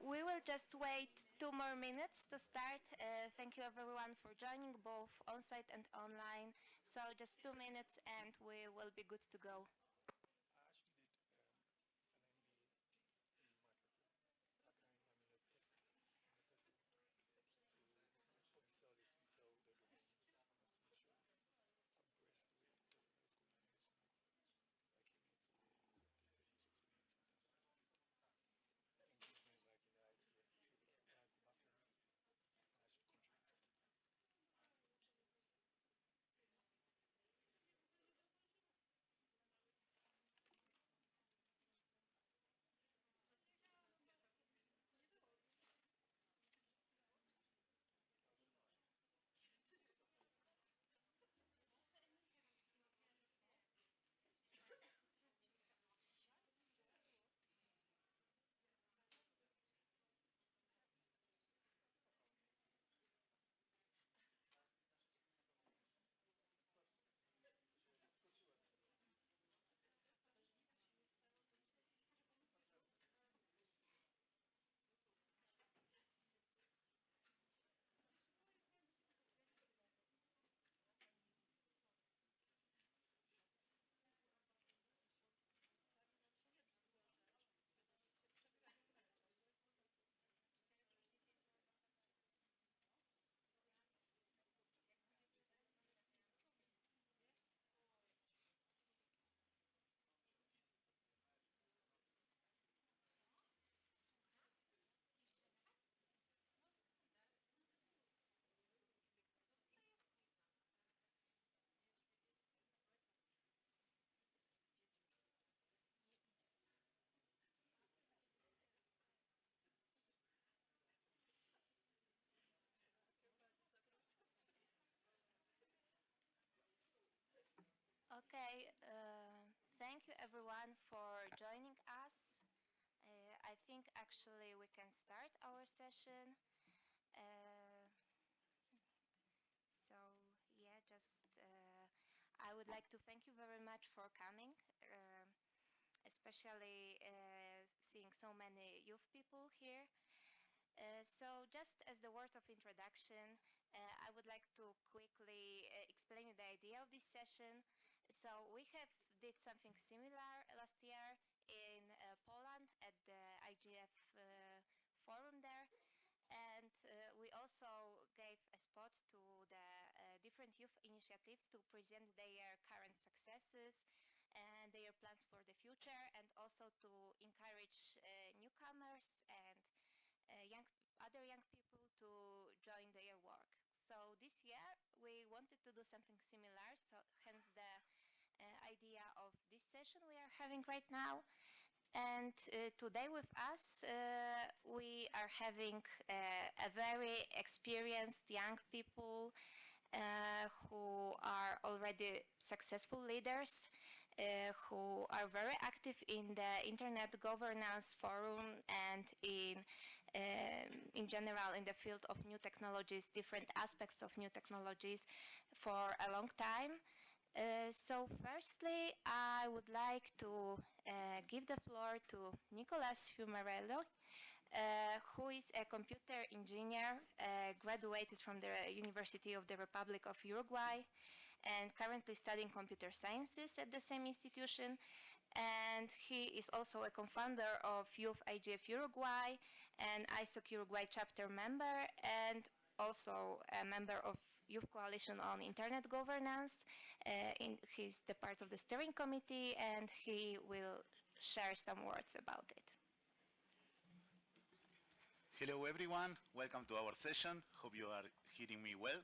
We will just wait two more minutes to start. Uh, thank you everyone for joining both on-site and online. So just two minutes and we will be good to go. Okay, uh, thank you everyone for joining us. Uh, I think actually we can start our session. Uh, so yeah, just uh, I would like to thank you very much for coming, uh, especially uh, seeing so many youth people here. Uh, so just as the word of introduction, uh, I would like to quickly uh, explain the idea of this session. So we have did something similar last year in uh, Poland at the IGF uh, forum there. And uh, we also gave a spot to the uh, different youth initiatives to present their current successes and their plans for the future and also to encourage uh, newcomers and uh, young, other young people to join their work. So this year we wanted to do something similar, so hence the idea of this session we are having right now. And uh, today with us, uh, we are having uh, a very experienced young people uh, who are already successful leaders, uh, who are very active in the Internet Governance Forum and in, um, in general in the field of new technologies, different aspects of new technologies for a long time. Uh, so firstly, I would like to uh, give the floor to Nicolas Fiumarelli, uh, who is a computer engineer, uh, graduated from the University of the Republic of Uruguay, and currently studying computer sciences at the same institution. And he is also a co-founder of Youth IGF Uruguay and ISOC Uruguay chapter member, and also a member of Youth Coalition on Internet Governance. Uh, in, he's the part of the steering committee and he will share some words about it. Hello everyone, welcome to our session. Hope you are hearing me well.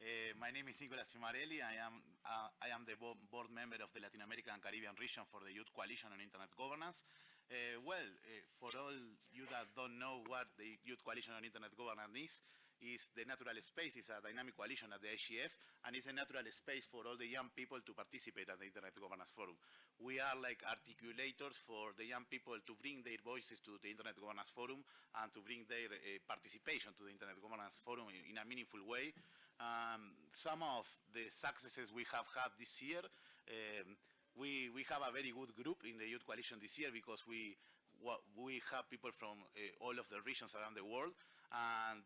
Uh, my name is Nicolas Fiumarelli. I am, uh, I am the bo board member of the Latin American and Caribbean region for the Youth Coalition on Internet Governance. Uh, well, uh, for all you that don't know what the Youth Coalition on Internet Governance is, is the natural space, is a dynamic coalition at the IGF, and it's a natural space for all the young people to participate at the Internet Governance Forum. We are like articulators for the young people to bring their voices to the Internet Governance Forum and to bring their uh, participation to the Internet Governance Forum in, in a meaningful way. Um, some of the successes we have had this year um, we, we have a very good group in the Youth Coalition this year because we, we have people from uh, all of the regions around the world, and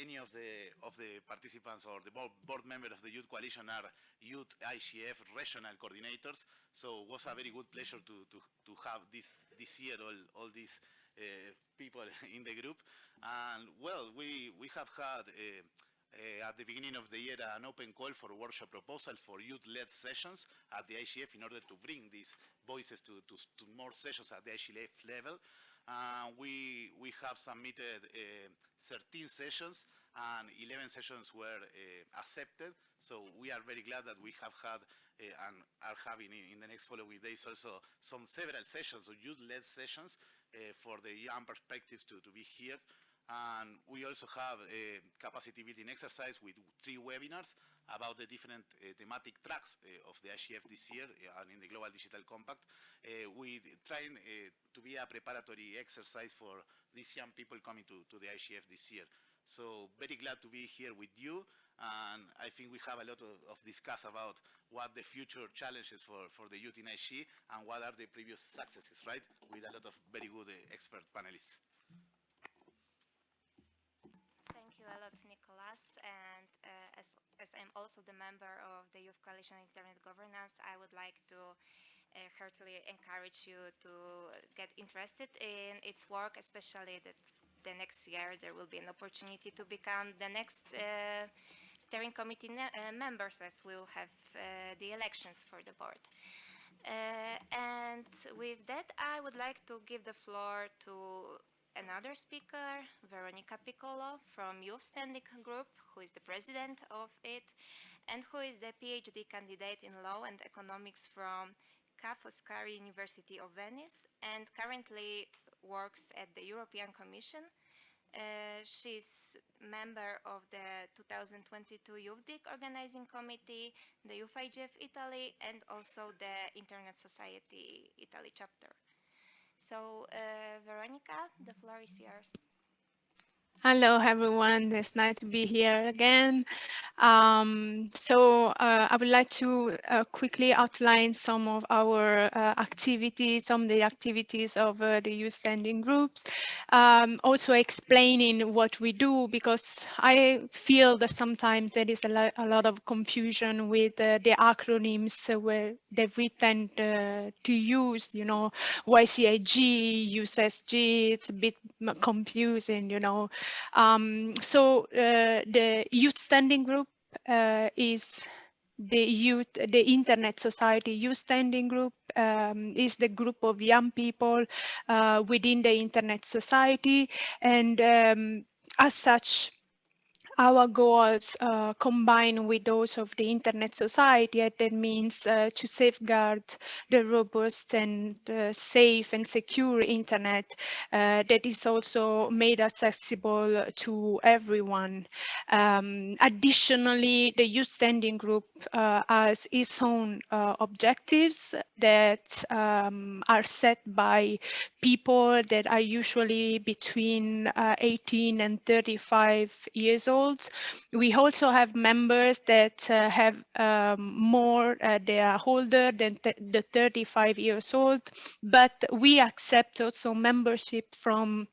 any of the of the participants or the board, board member of the Youth Coalition are Youth IGF regional coordinators. So it was a very good pleasure to to, to have this this year all all these uh, people in the group. And well, we we have had. Uh, uh, at the beginning of the year an open call for workshop proposals for youth-led sessions at the IGF in order to bring these voices to, to, to more sessions at the IGF level. Uh, we, we have submitted uh, 13 sessions and 11 sessions were uh, accepted. So we are very glad that we have had uh, and are having in, in, the next following days also some several sessions or youth-led sessions uh, for the young perspectives to, to be here. And we also have a capacity building exercise with three webinars about the different uh, thematic tracks uh, of the IGF this year uh, and in the Global Digital Compact. Uh, we trying uh, to be a preparatory exercise for these young people coming to, to the IGF this year. So very glad to be here with you. And I think we have a lot of, of discuss about what the future challenges for, for the youth in IG and what are the previous successes, right? With a lot of very good uh, expert panelists. Nicolas. And uh, as, as I'm also the member of the Youth Coalition Internet Governance, I would like to uh, heartily encourage you to get interested in its work, especially that the next year there will be an opportunity to become the next uh, steering committee uh, members as we will have uh, the elections for the board. Uh, and with that, I would like to give the floor to another speaker, Veronica Piccolo from Youth Standing Group, who is the president of it, and who is the PhD candidate in law and economics from Ca' Foscari University of Venice, and currently works at the European Commission. Uh, she's member of the 2022 YouthDIG Organizing Committee, the Youth IGF Italy, and also the Internet Society Italy chapter. So, uh, Veronica, the floor is yours. Hello, everyone. It's nice to be here again. Um, so uh, I would like to uh, quickly outline some of our uh, activities, some of the activities of uh, the youth standing groups, um, also explaining what we do, because I feel that sometimes there is a, lo a lot of confusion with uh, the acronyms that we tend to use, you know, YCIG, USSG, it's a bit confusing, you know. Um, so uh, the youth standing group uh, is the youth, the Internet Society Youth Standing Group um, is the group of young people uh, within the Internet Society. And um, as such, our goals uh, combine with those of the Internet Society, and that means uh, to safeguard the robust and uh, safe and secure Internet uh, that is also made accessible to everyone. Um, additionally, the Youth Standing Group uh, has its own uh, objectives that um, are set by people that are usually between 18 and 35 years old we also have members that uh, have um, more, uh, they are older than the 35 years old, but we accept also membership from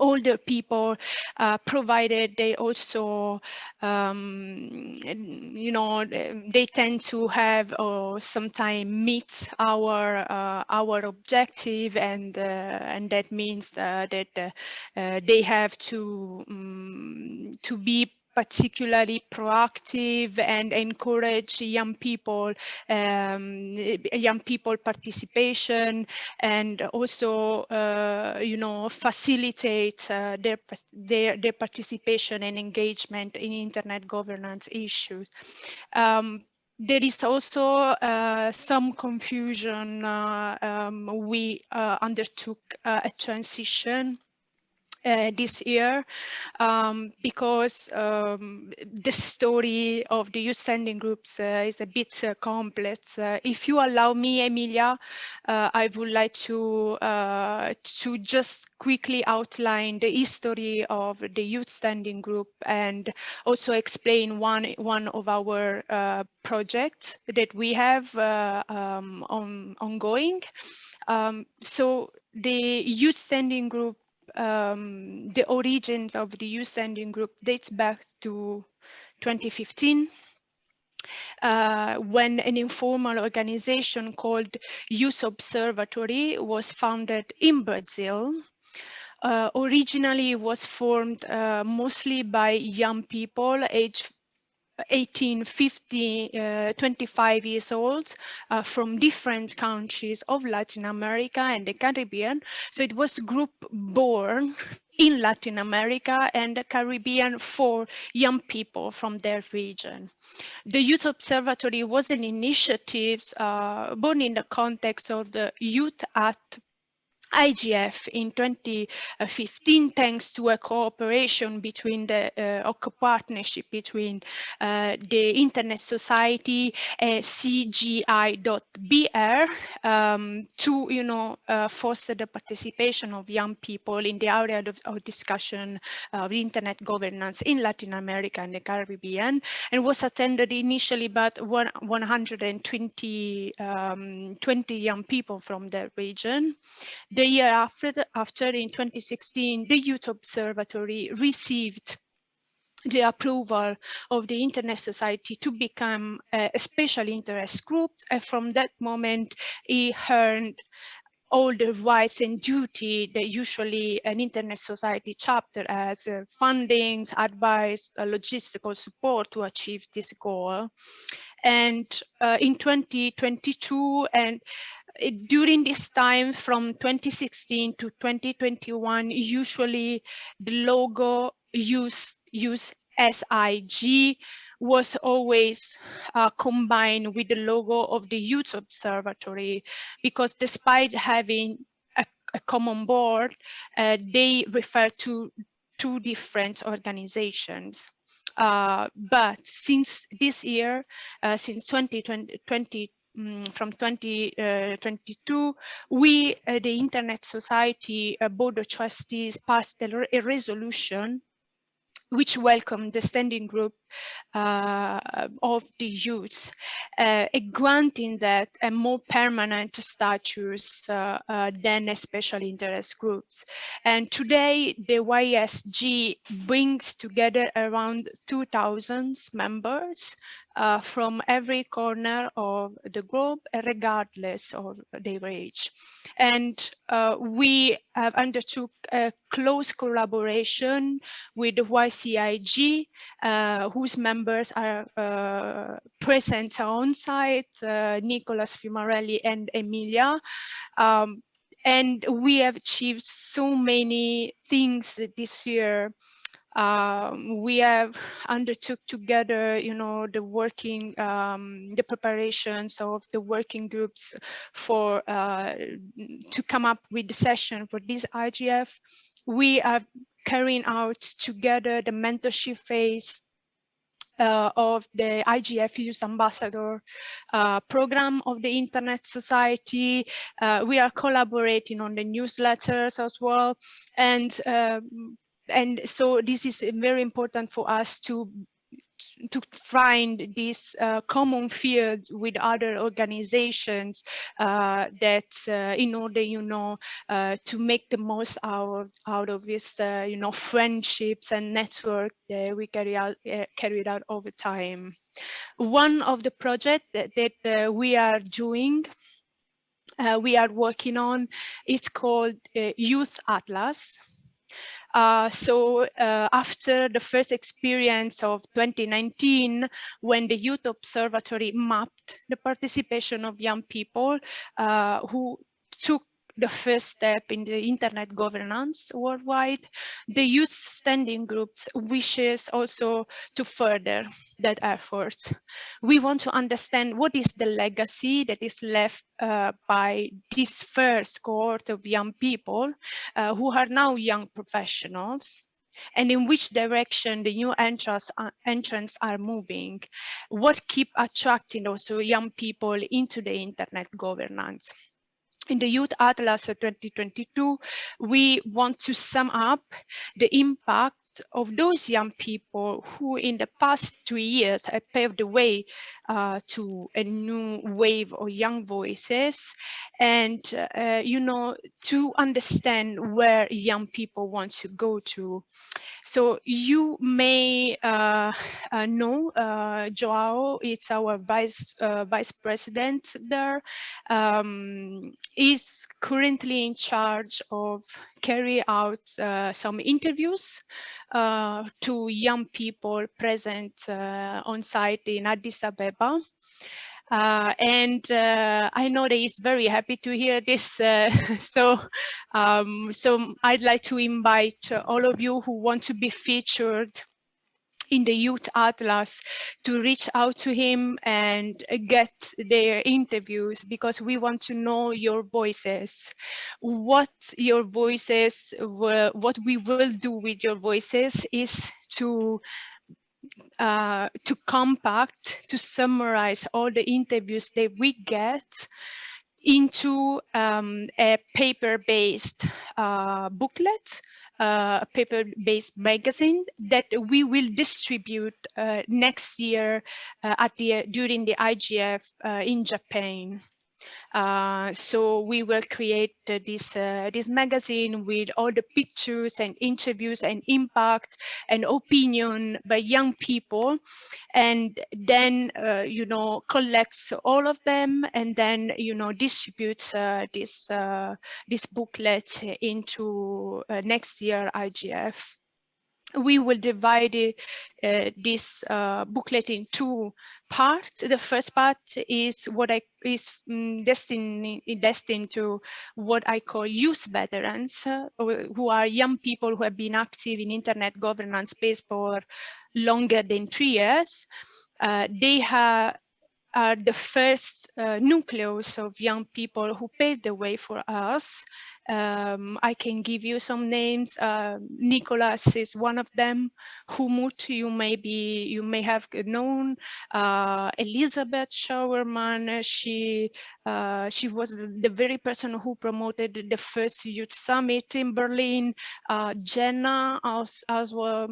older people, uh, provided they also, um, you know, they tend to have or sometimes meet our uh, our objective, and uh, and that means uh, that uh, they have to um, to be particularly proactive and encourage young people, um, young people participation, and also, uh, you know, facilitate uh, their, their their participation and engagement in internet governance issues. Um, there is also uh, some confusion. Uh, um, we uh, undertook uh, a transition uh, this year um, because um, the story of the youth standing groups uh, is a bit uh, complex. Uh, if you allow me, Emilia, uh, I would like to uh, to just quickly outline the history of the youth standing group and also explain one one of our projects that we have um, on, ongoing. Um, so the youth standing group, um, the origins of the youth standing group dates back to 2015 uh, when an informal organization called Youth Observatory was founded in Brazil. Uh, originally was formed uh, mostly by young people aged 18, 50, uh, 25 years old uh, from different countries of Latin America and the Caribbean. So it was group born in Latin America and the Caribbean for young people from their region. The Youth Observatory was an initiative uh, born in the context of the Youth at IGF in 2015, thanks to a cooperation between the uh, partnership between uh, the Internet Society and CGI.br um, to, you know, uh, foster the participation of young people in the area of, of discussion of Internet governance in Latin America and the Caribbean, and was attended initially by 120 um, 20 young people from the region. The year after, after in 2016, the Youth Observatory received the approval of the Internet Society to become a special interest group. And from that moment, it earned all the rights and duty that usually an Internet Society chapter has, uh, fundings, advice, uh, logistical support to achieve this goal. And uh, in 2022, and during this time from 2016 to 2021, usually the logo use, use SIG was always uh, combined with the logo of the Youth Observatory because despite having a, a common board, uh, they refer to two different organizations. Uh, but since this year, uh, since 2020, um, from 2022, uh, we, uh, the Internet Society uh, Board of Trustees, passed a, a resolution which welcomed the standing group uh, of the youth, uh, granting that a more permanent status uh, than a special interest groups. And today, the YSG brings together around 2,000 members uh, from every corner of the globe, regardless of their age. And uh, we have undertook a close collaboration with the YCIG, uh, whose members are uh, present on site, uh, Nicolas Fiumarelli and Emilia. Um, and we have achieved so many things this year um, we have undertook together, you know, the working, um, the preparations of the working groups for uh, to come up with the session for this IGF. We are carrying out together the mentorship phase uh, of the IGF Youth Ambassador uh, program of the Internet Society. Uh, we are collaborating on the newsletters as well. And um, and so this is very important for us to to find this uh, common field with other organizations uh, that uh, in order you know uh, to make the most out out of this uh, you know friendships and network that we carry out uh, carried out over time. One of the projects that, that we are doing we are working on is called youth atlas uh, so uh, after the first experience of 2019, when the Youth Observatory mapped the participation of young people uh, who took the first step in the internet governance worldwide. The youth standing groups wishes also to further that effort. We want to understand what is the legacy that is left uh, by this first cohort of young people uh, who are now young professionals and in which direction the new entrants, uh, entrants are moving, what keep attracting also young people into the internet governance in the Youth Atlas 2022, we want to sum up the impact of those young people who in the past two years have paved the way uh, to a new wave of young voices and, uh, you know, to understand where young people want to go to. So you may uh, uh, know uh, Joao, it's our vice uh, vice president there. Um, is currently in charge of carry out some interviews to young people present on site in Addis Abeba. Uh, and uh, I know that he's very happy to hear this. Uh, so, um, so I'd like to invite all of you who want to be featured in the Youth Atlas to reach out to him and get their interviews because we want to know your voices, what your voices, were, what we will do with your voices is to uh, to compact, to summarize all the interviews that we get into um, a paper-based uh, booklet, uh, a paper-based magazine that we will distribute uh, next year uh, at the during the IGF uh, in Japan. Uh, so we will create uh, this uh, this magazine with all the pictures and interviews and impact and opinion by young people, and then uh, you know collects all of them and then you know distributes uh, this this booklet into next year IGF we will divide uh, this uh, booklet in two parts. The first part is what I is um, destined destined to what I call youth veterans, uh, who are young people who have been active in internet governance space for longer than three years. Uh, they have are the first uh, nucleus of young people who paved the way for us um, I can give you some names. Uh, Nicholas is one of them. Humut, you may be, you may have known. Uh, Elisabeth Schauermann, she uh, she was the very person who promoted the first youth summit in Berlin. Uh, Jenna as as well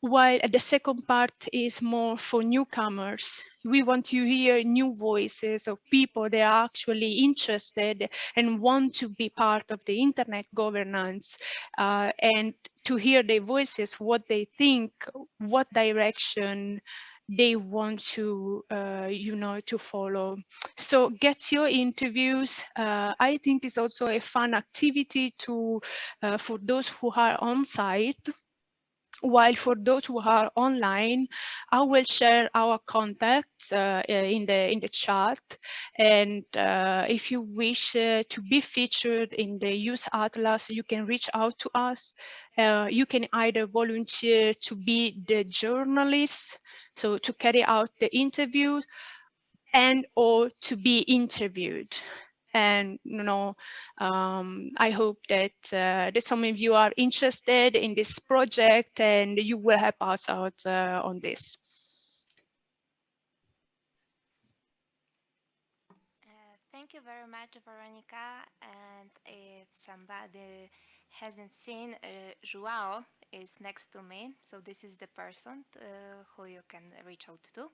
while the second part is more for newcomers. We want to hear new voices of people that are actually interested and want to be part of the internet governance uh, and to hear their voices, what they think, what direction they want to, uh, you know, to follow. So get your interviews. Uh, I think it's also a fun activity to, uh, for those who are on site while for those who are online, I will share our contacts uh, in the in the chat. And uh, if you wish uh, to be featured in the Youth Atlas, you can reach out to us. Uh, you can either volunteer to be the journalist, so to carry out the interview, and or to be interviewed and you know um, I hope that uh, that some of you are interested in this project and you will help us out uh, on this. Uh, thank you very much, Veronica. And if somebody hasn't seen, uh, Joao is next to me. So this is the person uh, who you can reach out to.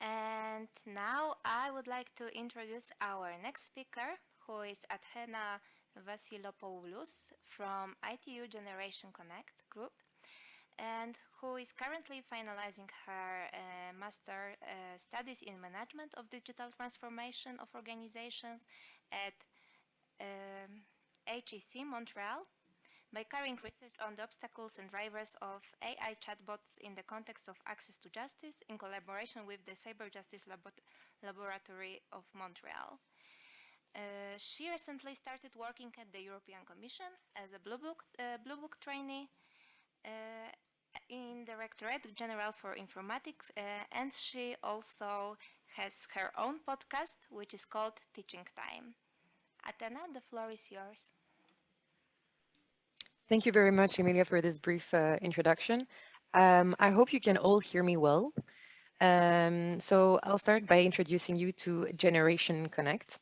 And now I would like to introduce our next speaker, who is Athena Vassilopoulos from ITU Generation Connect group, and who is currently finalizing her uh, master uh, studies in management of digital transformation of organizations at um, HEC Montreal by carrying research on the obstacles and drivers of AI chatbots in the context of access to justice in collaboration with the Cyber Justice Labo Laboratory of Montreal. Uh, she recently started working at the European Commission as a Blue Book, uh, Blue Book trainee uh, in Directorate General for Informatics uh, and she also has her own podcast which is called Teaching Time. Athena, the floor is yours. Thank you very much, Emilia, for this brief uh, introduction. Um, I hope you can all hear me well. Um, so I'll start by introducing you to Generation Connect.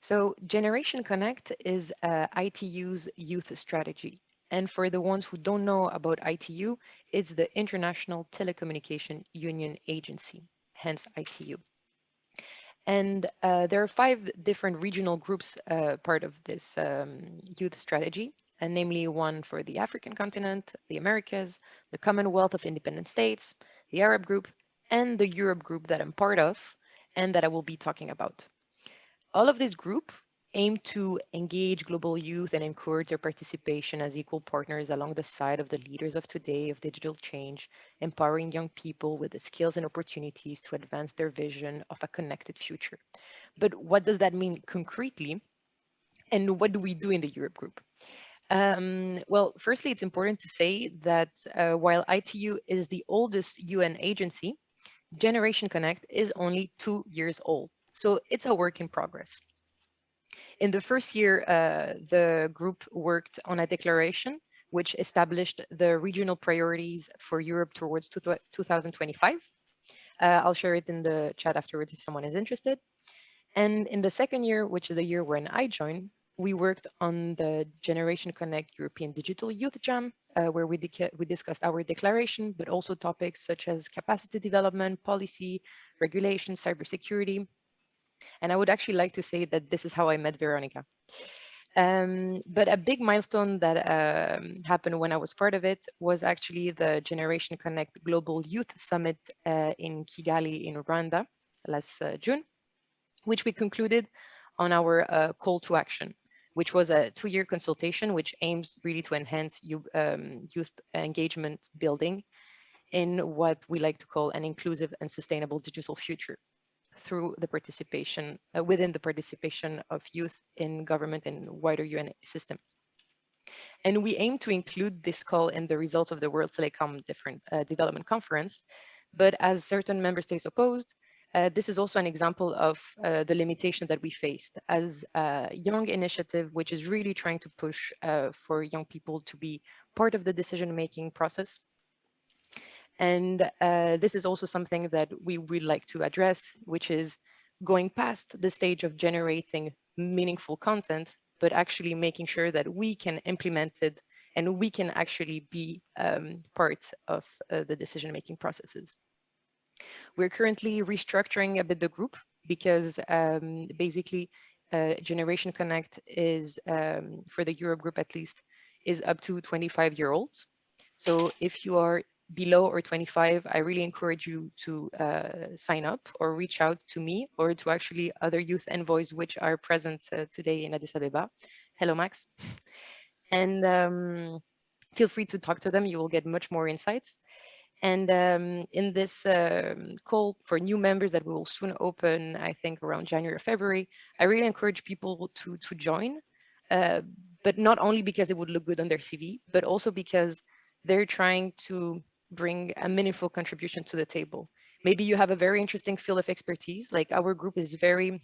So Generation Connect is uh, ITU's youth strategy. And for the ones who don't know about ITU, it's the International Telecommunication Union Agency. hence ITU. And uh, there are five different regional groups uh, part of this um, youth strategy, and namely one for the African continent, the Americas, the Commonwealth of Independent States, the Arab group, and the Europe group that I'm part of, and that I will be talking about. All of this group aim to engage global youth and encourage their participation as equal partners along the side of the leaders of today of digital change, empowering young people with the skills and opportunities to advance their vision of a connected future. But what does that mean concretely? And what do we do in the Europe group? Um, well, firstly, it's important to say that uh, while ITU is the oldest UN agency, Generation Connect is only two years old. So it's a work in progress. In the first year, uh, the group worked on a declaration which established the regional priorities for Europe towards 2025. Uh, I'll share it in the chat afterwards if someone is interested. And in the second year, which is the year when I joined, we worked on the Generation Connect European Digital Youth Jam, uh, where we, we discussed our declaration, but also topics such as capacity development, policy, regulation, cybersecurity. And I would actually like to say that this is how I met Veronica. Um, but a big milestone that um, happened when I was part of it was actually the Generation Connect Global Youth Summit uh, in Kigali in Rwanda last uh, June, which we concluded on our uh, call to action which was a two-year consultation which aims really to enhance um, youth engagement building in what we like to call an inclusive and sustainable digital future through the participation uh, within the participation of youth in government and wider UN system. And we aim to include this call in the results of the World Telecom different, uh, Development Conference, but as certain member states opposed, uh, this is also an example of uh, the limitation that we faced as a young initiative, which is really trying to push uh, for young people to be part of the decision-making process. And uh, this is also something that we would like to address, which is going past the stage of generating meaningful content, but actually making sure that we can implement it and we can actually be um, part of uh, the decision-making processes. We're currently restructuring a bit the group because um, basically uh, Generation Connect is, um, for the Europe group at least, is up to 25 year olds. So if you are below or 25, I really encourage you to uh, sign up or reach out to me or to actually other youth envoys which are present uh, today in Addis Ababa. Hello, Max. And um, feel free to talk to them. You will get much more insights. And um, in this um, call for new members that we will soon open, I think around January or February, I really encourage people to, to join, uh, but not only because it would look good on their CV, but also because they're trying to bring a meaningful contribution to the table. Maybe you have a very interesting field of expertise, like our group is very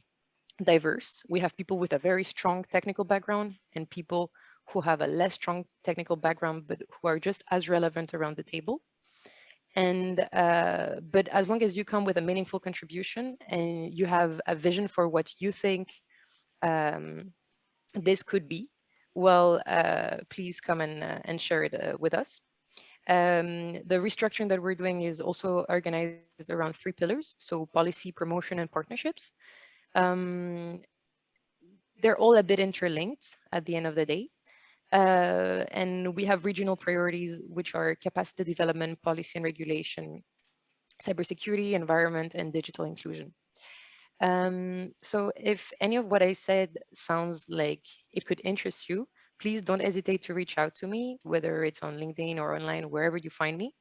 diverse. We have people with a very strong technical background and people who have a less strong technical background, but who are just as relevant around the table and uh, but as long as you come with a meaningful contribution and you have a vision for what you think um, this could be well uh, please come and, uh, and share it uh, with us. Um, the restructuring that we're doing is also organized around three pillars so policy promotion and partnerships. Um, they're all a bit interlinked at the end of the day uh, and we have regional priorities, which are capacity development, policy and regulation, cybersecurity, environment, and digital inclusion. Um, so if any of what I said sounds like it could interest you, please don't hesitate to reach out to me, whether it's on LinkedIn or online, wherever you find me,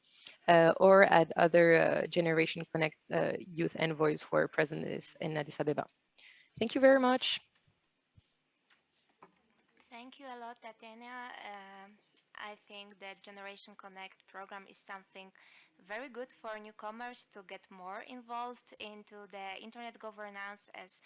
uh, or at other uh, Generation Connect uh, youth envoys who are present in Addis Ababa. Thank you very much. Thank you a lot, Tatiana. Uh, I think that Generation Connect program is something very good for newcomers to get more involved into the internet governance. As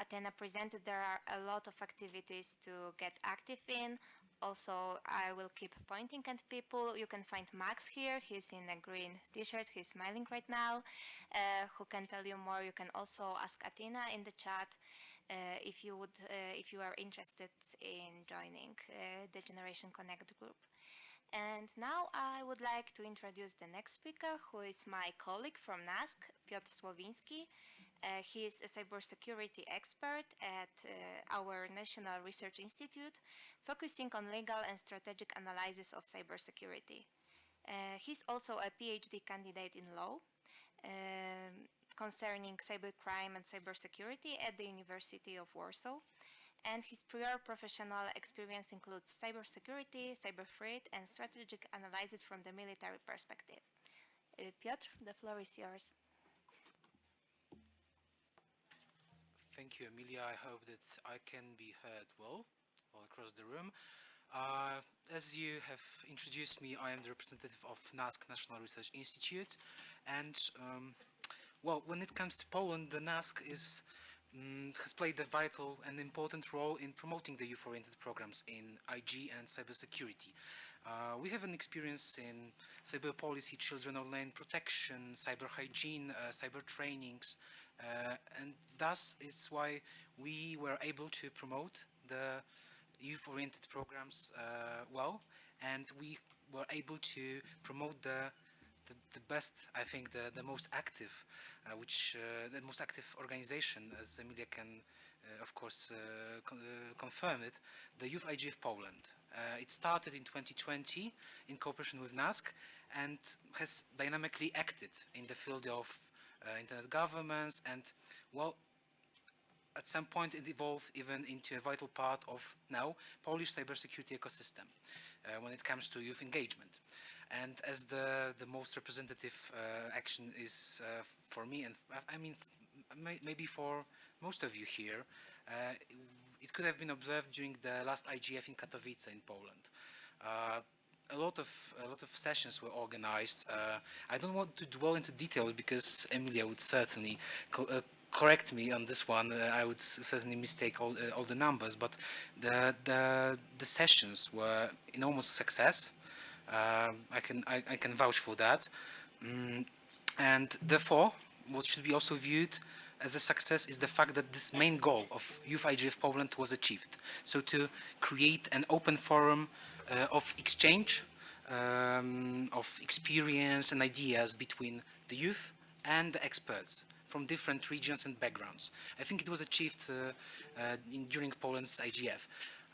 Athena presented, there are a lot of activities to get active in. Also, I will keep pointing at people. You can find Max here. He's in a green t-shirt. He's smiling right now. Uh, who can tell you more? You can also ask Athena in the chat. Uh, if you would, uh, if you are interested in joining uh, the Generation Connect group. And now I would like to introduce the next speaker, who is my colleague from NASK, Piotr Słowinski. Uh, he is a cybersecurity expert at uh, our National Research Institute, focusing on legal and strategic analysis of cybersecurity. Uh, he's also a PhD candidate in law um, concerning cybercrime and cybersecurity at the University of Warsaw and his prior professional experience includes cybersecurity, cyber threat, and strategic analysis from the military perspective. Uh, Piotr, the floor is yours. Thank you, Emilia. I hope that I can be heard well all across the room. Uh, as you have introduced me, I am the representative of NASK National Research Institute. And, um, well, when it comes to Poland, the NASK is mm, has played a vital and important role in promoting the youth-oriented programs in IG and cybersecurity. Uh, we have an experience in cyber policy, children online protection, cyber hygiene, uh, cyber trainings, uh, and thus it's why we were able to promote the youth-oriented programs uh, well, and we were able to promote the the, the, best, I think, the, the most active, uh, which uh, the most active organization, as Emilia can, uh, of course, uh, con confirm it, the Youth IGF Poland. it started in 2020 in cooperation with NASK and has dynamically acted in the field of internet governance and, well, at some point it evolved even into a vital part of now Polish cybersecurity ecosystem uh, when it comes to youth engagement. And as the, the most representative uh, action is uh, for me, and I mean, maybe for most of you here, uh, it could have been observed during the last IGF in Katowice in Poland. A lot of a lot of sessions were organized. Uh, I don't want to dwell into details because Emilia would certainly co uh, correct me on this one. Uh, I would certainly mistake all, all the numbers, but the, the the sessions were enormous success. Um, I can I, I, can vouch for that, mm, and therefore, what should be also viewed as a success is the fact that this main goal of Youth IGF Poland was achieved. So to create an open forum uh, of exchange, um, of experience and ideas between the youth and the experts from different regions and backgrounds. I think it was achieved uh, uh, in, during Poland's IGF.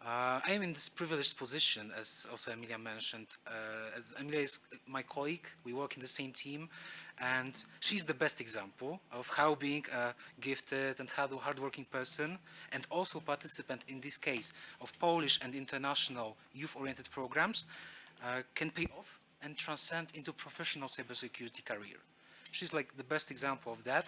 Uh, I am in this privileged position, as also Emilia mentioned. Uh, Emilia is my colleague, we work in the same team, and she's the best example of how being a gifted and hardworking person, and also participant in this case of Polish and international youth-oriented programs, uh, can pay off and transcend into professional cybersecurity career. She's like the best example of that,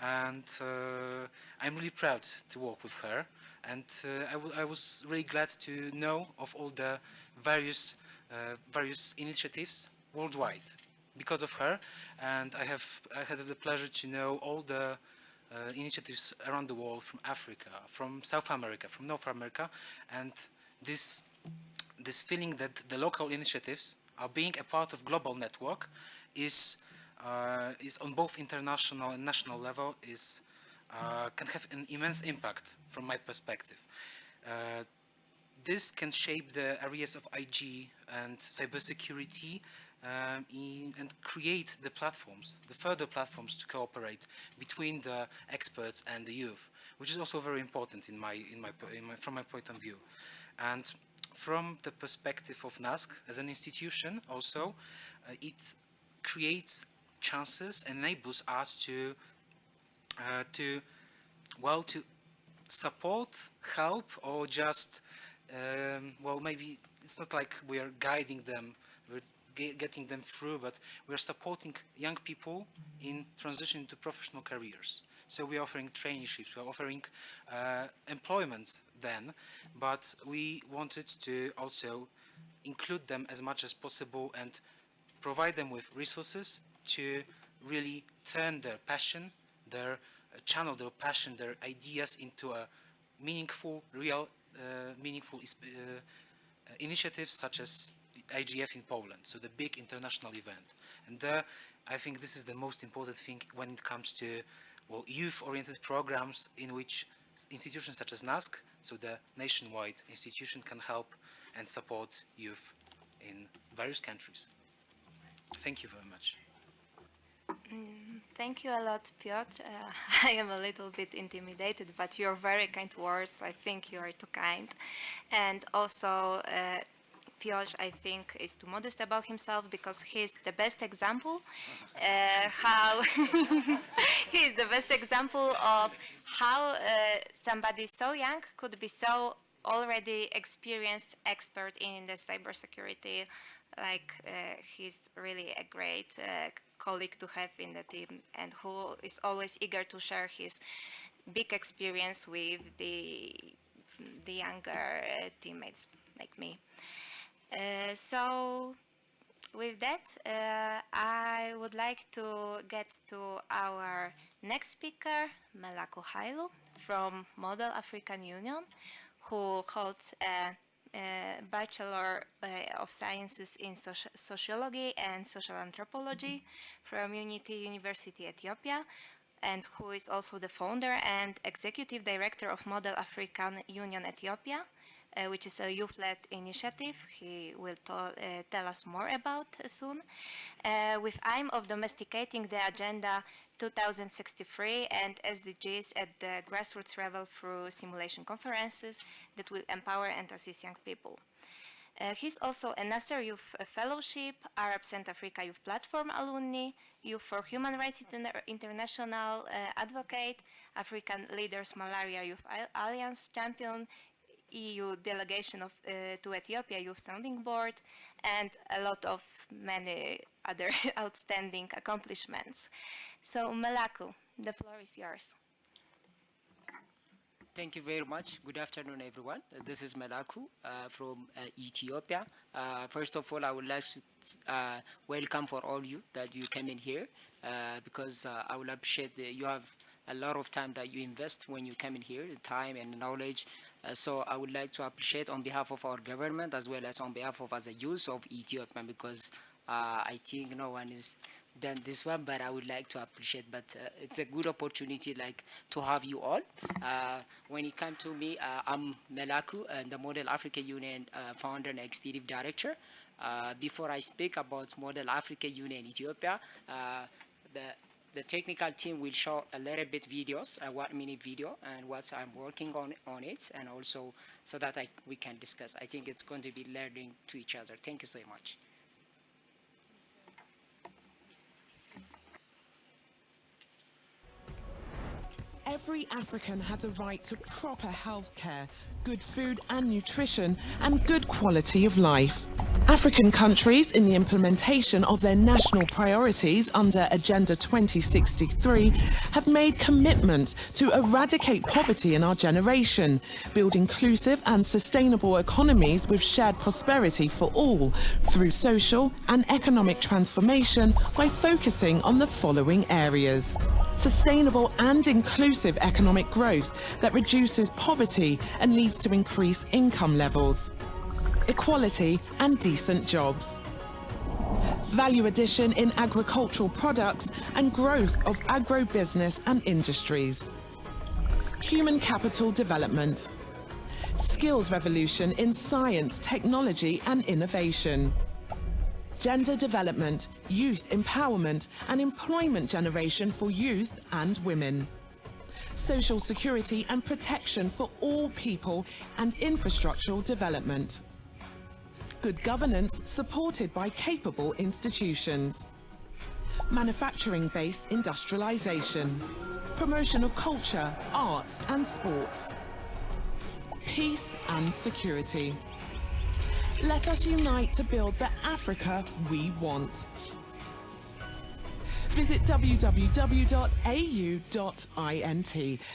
and uh, I'm really proud to work with her and uh, I, was really glad to know of all the various uh, various initiatives worldwide because of her. And I have I had the pleasure to know all the uh, initiatives around the world from Africa, from South America, from North America. And this this feeling that the local initiatives are being a part of global network is uh, is on both international and national level is uh, can have an immense impact from my perspective. Uh, this can shape the areas of IG and cybersecurity um, in, and create the platforms, the further platforms to cooperate between the experts and the youth, which is also very important in my, in my, in my, from my point of view. And from the perspective of NASK as an institution also, uh, it creates chances, enables us to uh, to, well, to support, help, or just, um, well, maybe it's not like we are guiding them, we're getting them through, but we're supporting young people in transition to professional careers. So we're offering traineeships, we're offering uh, employment then, but we wanted to also include them as much as possible and provide them with resources to really turn their passion their uh, channel their passion, their ideas into a meaningful, real, uh, meaningful uh, initiatives such as IGF in Poland, so the big international event. And I think this is the most important thing when it comes to well, youth-oriented programs in which institutions such as NASK, so the nationwide institution, can help and support youth in various countries. Thank you very much. Mm, thank you a lot, Piotr. Uh, I am a little bit intimidated, but your very kind words, I think you are too kind. And also, uh, Piotr, I think, is too modest about himself because he's the best example uh, how he is the best example of how uh, somebody so young could be so already experienced expert in the cybersecurity. Like uh, he's really a great uh, colleague to have in the team and who is always eager to share his big experience with the the younger uh, teammates like me. Uh, so with that, uh, I would like to get to our next speaker, Melaku Hailu from Model African Union, who holds a Bachelor uh, of Sciences in Soci Sociology and Social Anthropology from Unity University Ethiopia, and who is also the founder and executive director of Model African Union Ethiopia, uh, which is a youth-led initiative he will uh, tell us more about soon, uh, with aim of domesticating the agenda 2063 and SDGs at the grassroots level through simulation conferences that will empower and assist young people. Uh, he's also a Nasser Youth Fellowship, Arab Center Africa Youth Platform alumni, Youth for Human Rights Interna International uh, advocate, African Leaders Malaria Youth Alliance champion, EU delegation of, uh, to Ethiopia Youth Sounding Board, and a lot of many other outstanding accomplishments. So Melaku, the floor is yours. Thank you very much. Good afternoon, everyone. Uh, this is Melaku uh, from uh, Ethiopia. Uh, first of all, I would like to uh, welcome for all you that you came in here uh, because I will appreciate that you have a lot of time that you invest when you come in here, time and knowledge so I would like to appreciate on behalf of our government as well as on behalf of as a youth of Ethiopia because uh, I think no one is done this one but I would like to appreciate but uh, it's a good opportunity like to have you all. Uh, when it comes to me uh, I'm Melaku and the Model Africa Union uh, founder and executive director. Before I speak about Model Africa Union Ethiopia the the technical team will show a little bit videos, a one minute video and what I'm working on on it and also so that I, we can discuss. I think it's going to be learning to each other. Thank you so much. Every African has a right to proper health care, good food and nutrition, and good quality of life. African countries, in the implementation of their national priorities under Agenda 2063, have made commitments to eradicate poverty in our generation, build inclusive and sustainable economies with shared prosperity for all, through social and economic transformation by focusing on the following areas. Sustainable and inclusive economic growth that reduces poverty and leads to increased income levels equality and decent jobs. Value addition in agricultural products and growth of agro-business and industries. Human capital development. Skills revolution in science, technology and innovation. Gender development, youth empowerment and employment generation for youth and women social security and protection for all people and infrastructural development good governance supported by capable institutions. Manufacturing-based industrialization. Promotion of culture, arts and sports. Peace and security. Let us unite to build the Africa we want. Visit www.au.int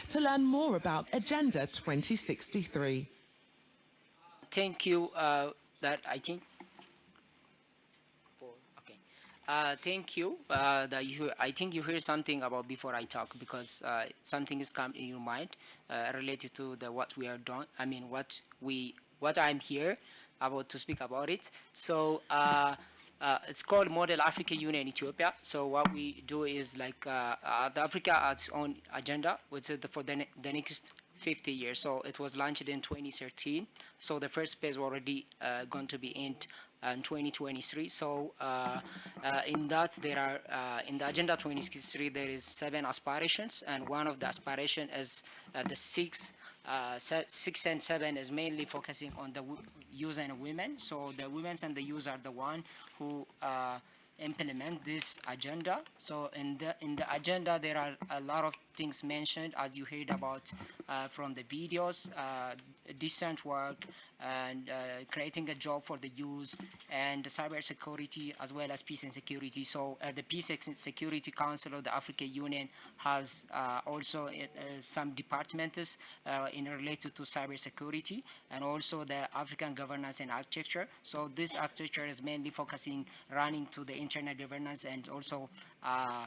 to learn more about Agenda 2063. Thank you. Uh that I think okay uh, thank you uh, that you I think you hear something about before I talk because uh, something is come in your mind uh, related to the what we are doing I mean what we what I'm here about to speak about it so uh, uh, it's called Model Africa Union Ethiopia. So what we do is like uh, uh, the Africa has its own agenda, which is the, for the, ne the next 50 years. So it was launched in 2013. So the first phase was already uh, going to be in and 2023. So uh, uh, in that there are uh, in the agenda 2063 there is seven aspirations, and one of the aspiration is uh, the six. Uh, six and seven is mainly focusing on the youth and women. So the women and the youth are the one who uh, implement this agenda. So in the in the agenda there are a lot of things mentioned as you heard about uh, from the videos, uh, decent work and uh, creating a job for the youth and cyber security as well as peace and security. So uh, the Peace and Security Council of the African Union has uh, also some departments in related to cyber security and also the African governance and architecture. So this architecture is mainly focusing running to the internet governance and also uh,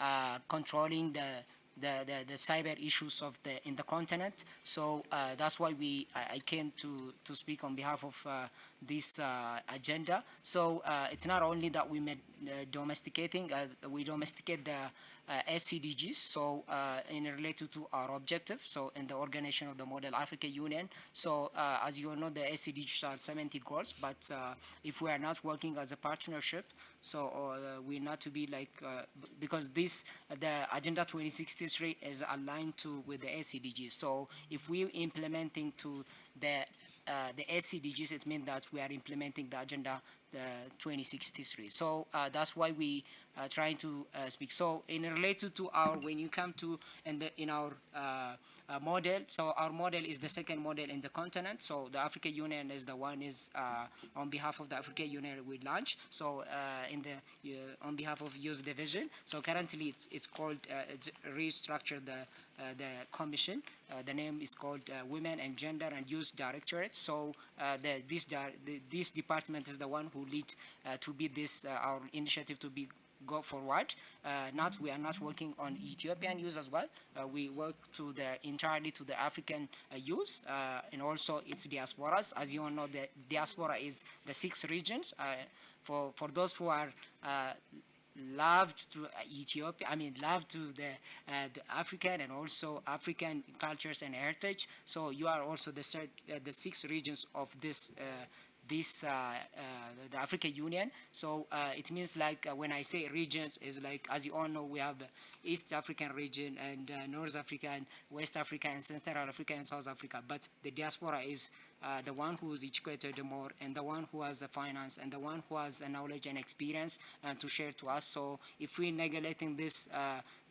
uh, controlling the the, the, the cyber issues of the in the continent. So uh, that's why we I, I came to to speak on behalf of uh, this uh, agenda. So uh, it's not only that we made domesticating, uh, we domesticate the uh, SCDGs. So uh, in related to our objective, so in the organization of the Model Africa Union. So uh, as you all know, the SCDGs are 70 goals, but uh, if we are not working as a partnership, so uh, we not to be like uh, because this the agenda 2063 is aligned to with the SCDGs. So if we implementing to the uh, the SCDGs, it means that we are implementing the agenda uh, 2063. So uh, that's why we are trying to uh, speak. So in related to our, when you come to in, the, in our uh, uh, model, so our model is the second model in the continent. So the African Union is the one is uh, on behalf of the African Union we launch. So uh, in the uh, on behalf of Youth Division. So currently it's it's called uh, it's restructured the uh, the commission. Uh, the name is called uh, Women and Gender and Youth Directorate. So uh, the, this di- the, this department is the one who lead uh, to be this uh, our initiative to be go forward. Uh, not we are not working on Ethiopian use as well. Uh, we work to the entirely to the African uh, youth uh, and also its diasporas. As you all know, the diaspora is the six regions. For for those who are loved to Ethiopia, I mean, loved to the, uh, the African and also African cultures and heritage. So you are also the, third, uh, the six regions of this uh, this uh, uh, the African Union. So uh, it means like when I say regions is like as you all know we have the East African region and North Africa and West Africa and Central Africa and South Africa. But the diaspora is the one who is educated the more and the one who has the finance and the one who has the knowledge and experience to share to us. So if we neglecting this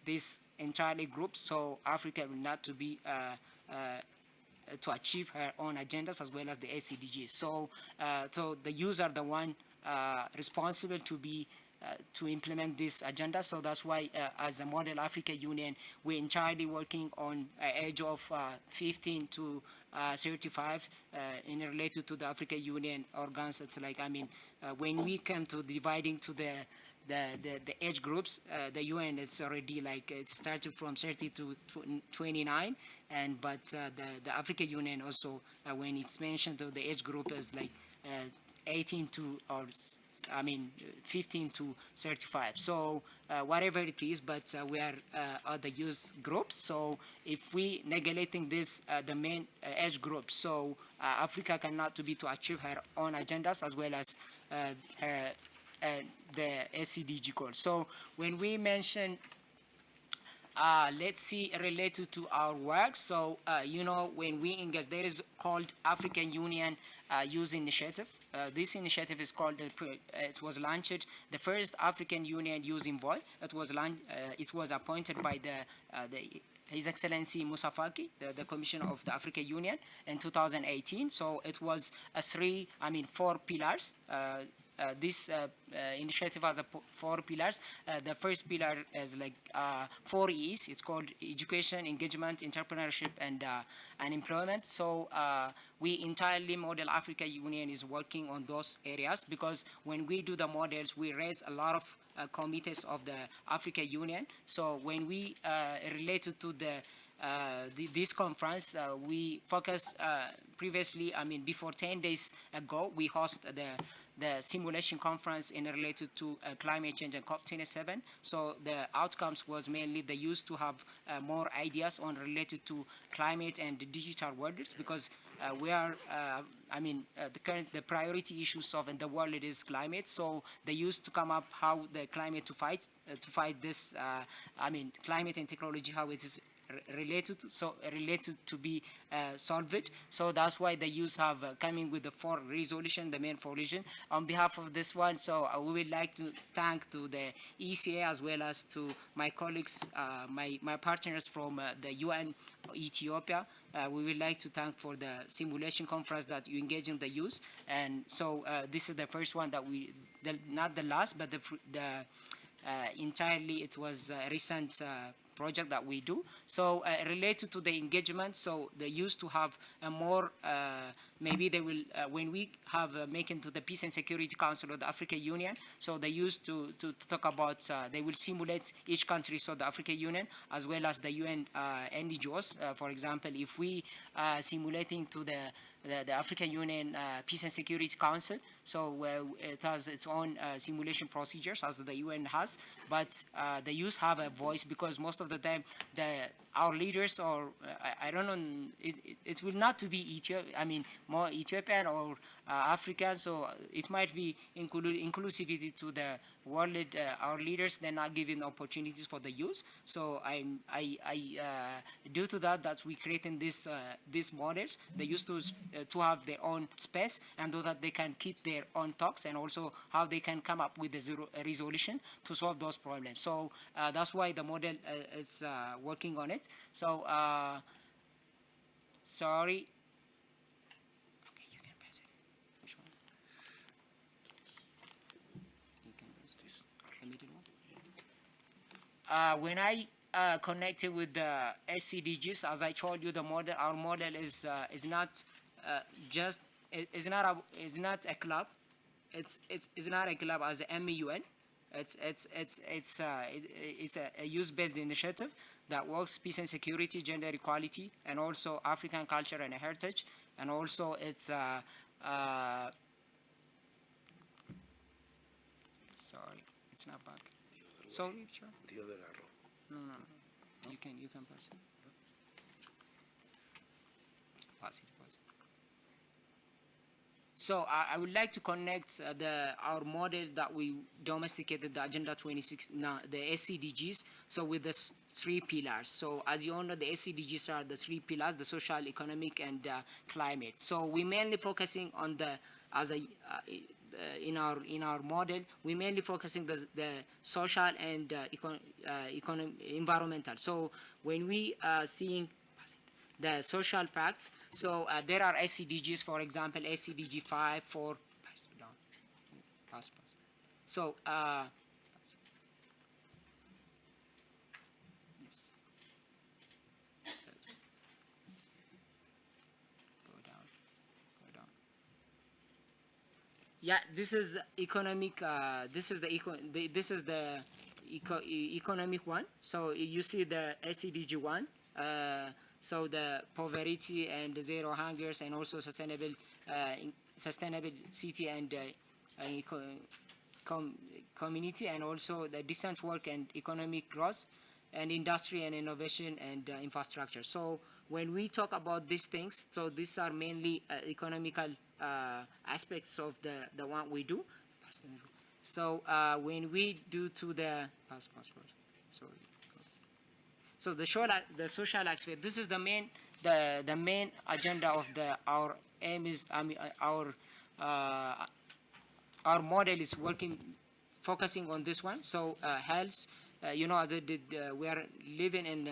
this entirely group, so Africa will not to be uh, uh, to achieve her own agendas as well as the SCDGs. So, uh, so the user are the one uh, responsible to be uh, to implement this agenda. So that's why, uh, as a Model Africa Union, we're entirely working on uh, age of uh, 15 to uh, 35 uh, in related to the Africa Union organs. It's like, I mean, uh, when we come to dividing to the the, the, the age groups, uh, the UN is already like it started from 30 to 29, and but uh, the the African Union also uh, when it's mentioned the age group is like uh, 18 to or I mean 15 to 35. So uh, whatever it is, but uh, we are at the youth groups. So if we neglecting this the main age groups, so Africa cannot to be to achieve her own agendas as well as her the SCDG goals. So when we mention, uh, let's see, related to our work. So, uh, you know, when we engage, there is called African Union uh, Youth Initiative. Uh, this initiative is called, uh, uh, it was launched, the first African Union Youth Envoy. It was, laun- uh, it was appointed by the, the his Excellency Musa Faki, the, the of the African Union, in 2018. So it was a three, I mean, four pillars. Uh, this uh, uh, initiative has four pillars. Uh, the first pillar is like uh, four E's. It's called education, engagement, entrepreneurship, and uh, and employment. So uh, we entirely model Africa Union is working on those areas because when we do the models, we raise a lot of uh, committees of the Africa Union. So when we uh, related to the uh, the, this conference, uh, we focus uh, previously, I mean, before 10 days ago, we host the the simulation conference in related to uh, climate change and COP27. So the outcomes was mainly the use to have uh, more ideas on related to climate and digital worlds because uh, we are, uh, I mean, uh, the current, the priority issues of in the world it is climate. So they used to come up how the climate to fight, uh, to fight this, I mean, climate and technology, how it is related to, so related to be uh, solved. So that's why the youth have uh, coming with the four resolution, the main resolution. On behalf of this one, so uh, we would like to thank to the ECA as well as to my colleagues, uh, my, my partners from uh, the UN Ethiopia. Uh, we would like to thank for the simulation conference that you engage in the youth. And so this is the first one that we, the, not the last, but the, the entirely it was a recent project that we do. So uh, related to the engagement, so they used to have a more, uh, maybe they will, uh, when we have uh, making to the Peace and Security Council of the African Union, so they used to, to, to talk about, uh, they will simulate each country, so the African Union, as well as the UN uh, NGOs. for example, if we simulating to the the, the, African Union uh, Peace and Security Council. So uh, it has its own uh, simulation procedures as the UN has, but the youth have a voice because most of the time the our leaders or I, I, don't know it, it, it, will not to be Ethiopia I mean more Ethiopian or uh, African so it might be include inclusivity to the world uh, our leaders they're not giving opportunities for the youth so i'm I, I uh, due to that that we creating this these models they used to to have their own space and so that they can keep their own talks and also how they can come up with a resolution to solve those problems so that's why the model is working on it. So, uh, sorry. Okay, you can press it. Which one? You can press this. The middle one. Uh, when I uh, connected with the SCDGs, as I told you, the model, our model is uh, is not uh, just is not a is not a club. It's it's it's not a club as a MUN. It's it's it's it's uh, it, it's a, a youth-based initiative that works peace and security, gender equality, and also African culture and heritage, and also it's uh, sorry, it's not back. So sure. The other arrow. No, no, no. You can you can pass it. Pass it. So I, I would like to connect uh, the, our model that we domesticated, the Agenda 26, now the SCDGs, so with the three pillars. So as you all know, the SCDGs are the three pillars, the social, economic, and uh, climate. So we mainly focusing on the, as a, uh, in our in our model, we mainly focusing the, the social and uh, econ, uh, economic, environmental. So when we are seeing the social pacts. So uh, there are SCDGs, for example, SCDG 5, 4, pass, pass. So, uh, Yeah, this is economic. Uh, this is the, eco the this is the eco economic one. So you see the SCDG one. Uh, so the poverty and zero hungers and also sustainable uh, sustainable city and uh, com community and also the decent work and economic growth and industry and innovation and uh, infrastructure. So when we talk about these things, so these are mainly uh, economical uh, aspects of the, the one we do. So uh, when we do to the, pass, sorry. So the, social, the social aspect, this is the main, the, the main agenda of the, our aim is, I mean, uh, our, uh, our model is working, focusing on this one. So uh, health, uh, you know, the, the, we are living in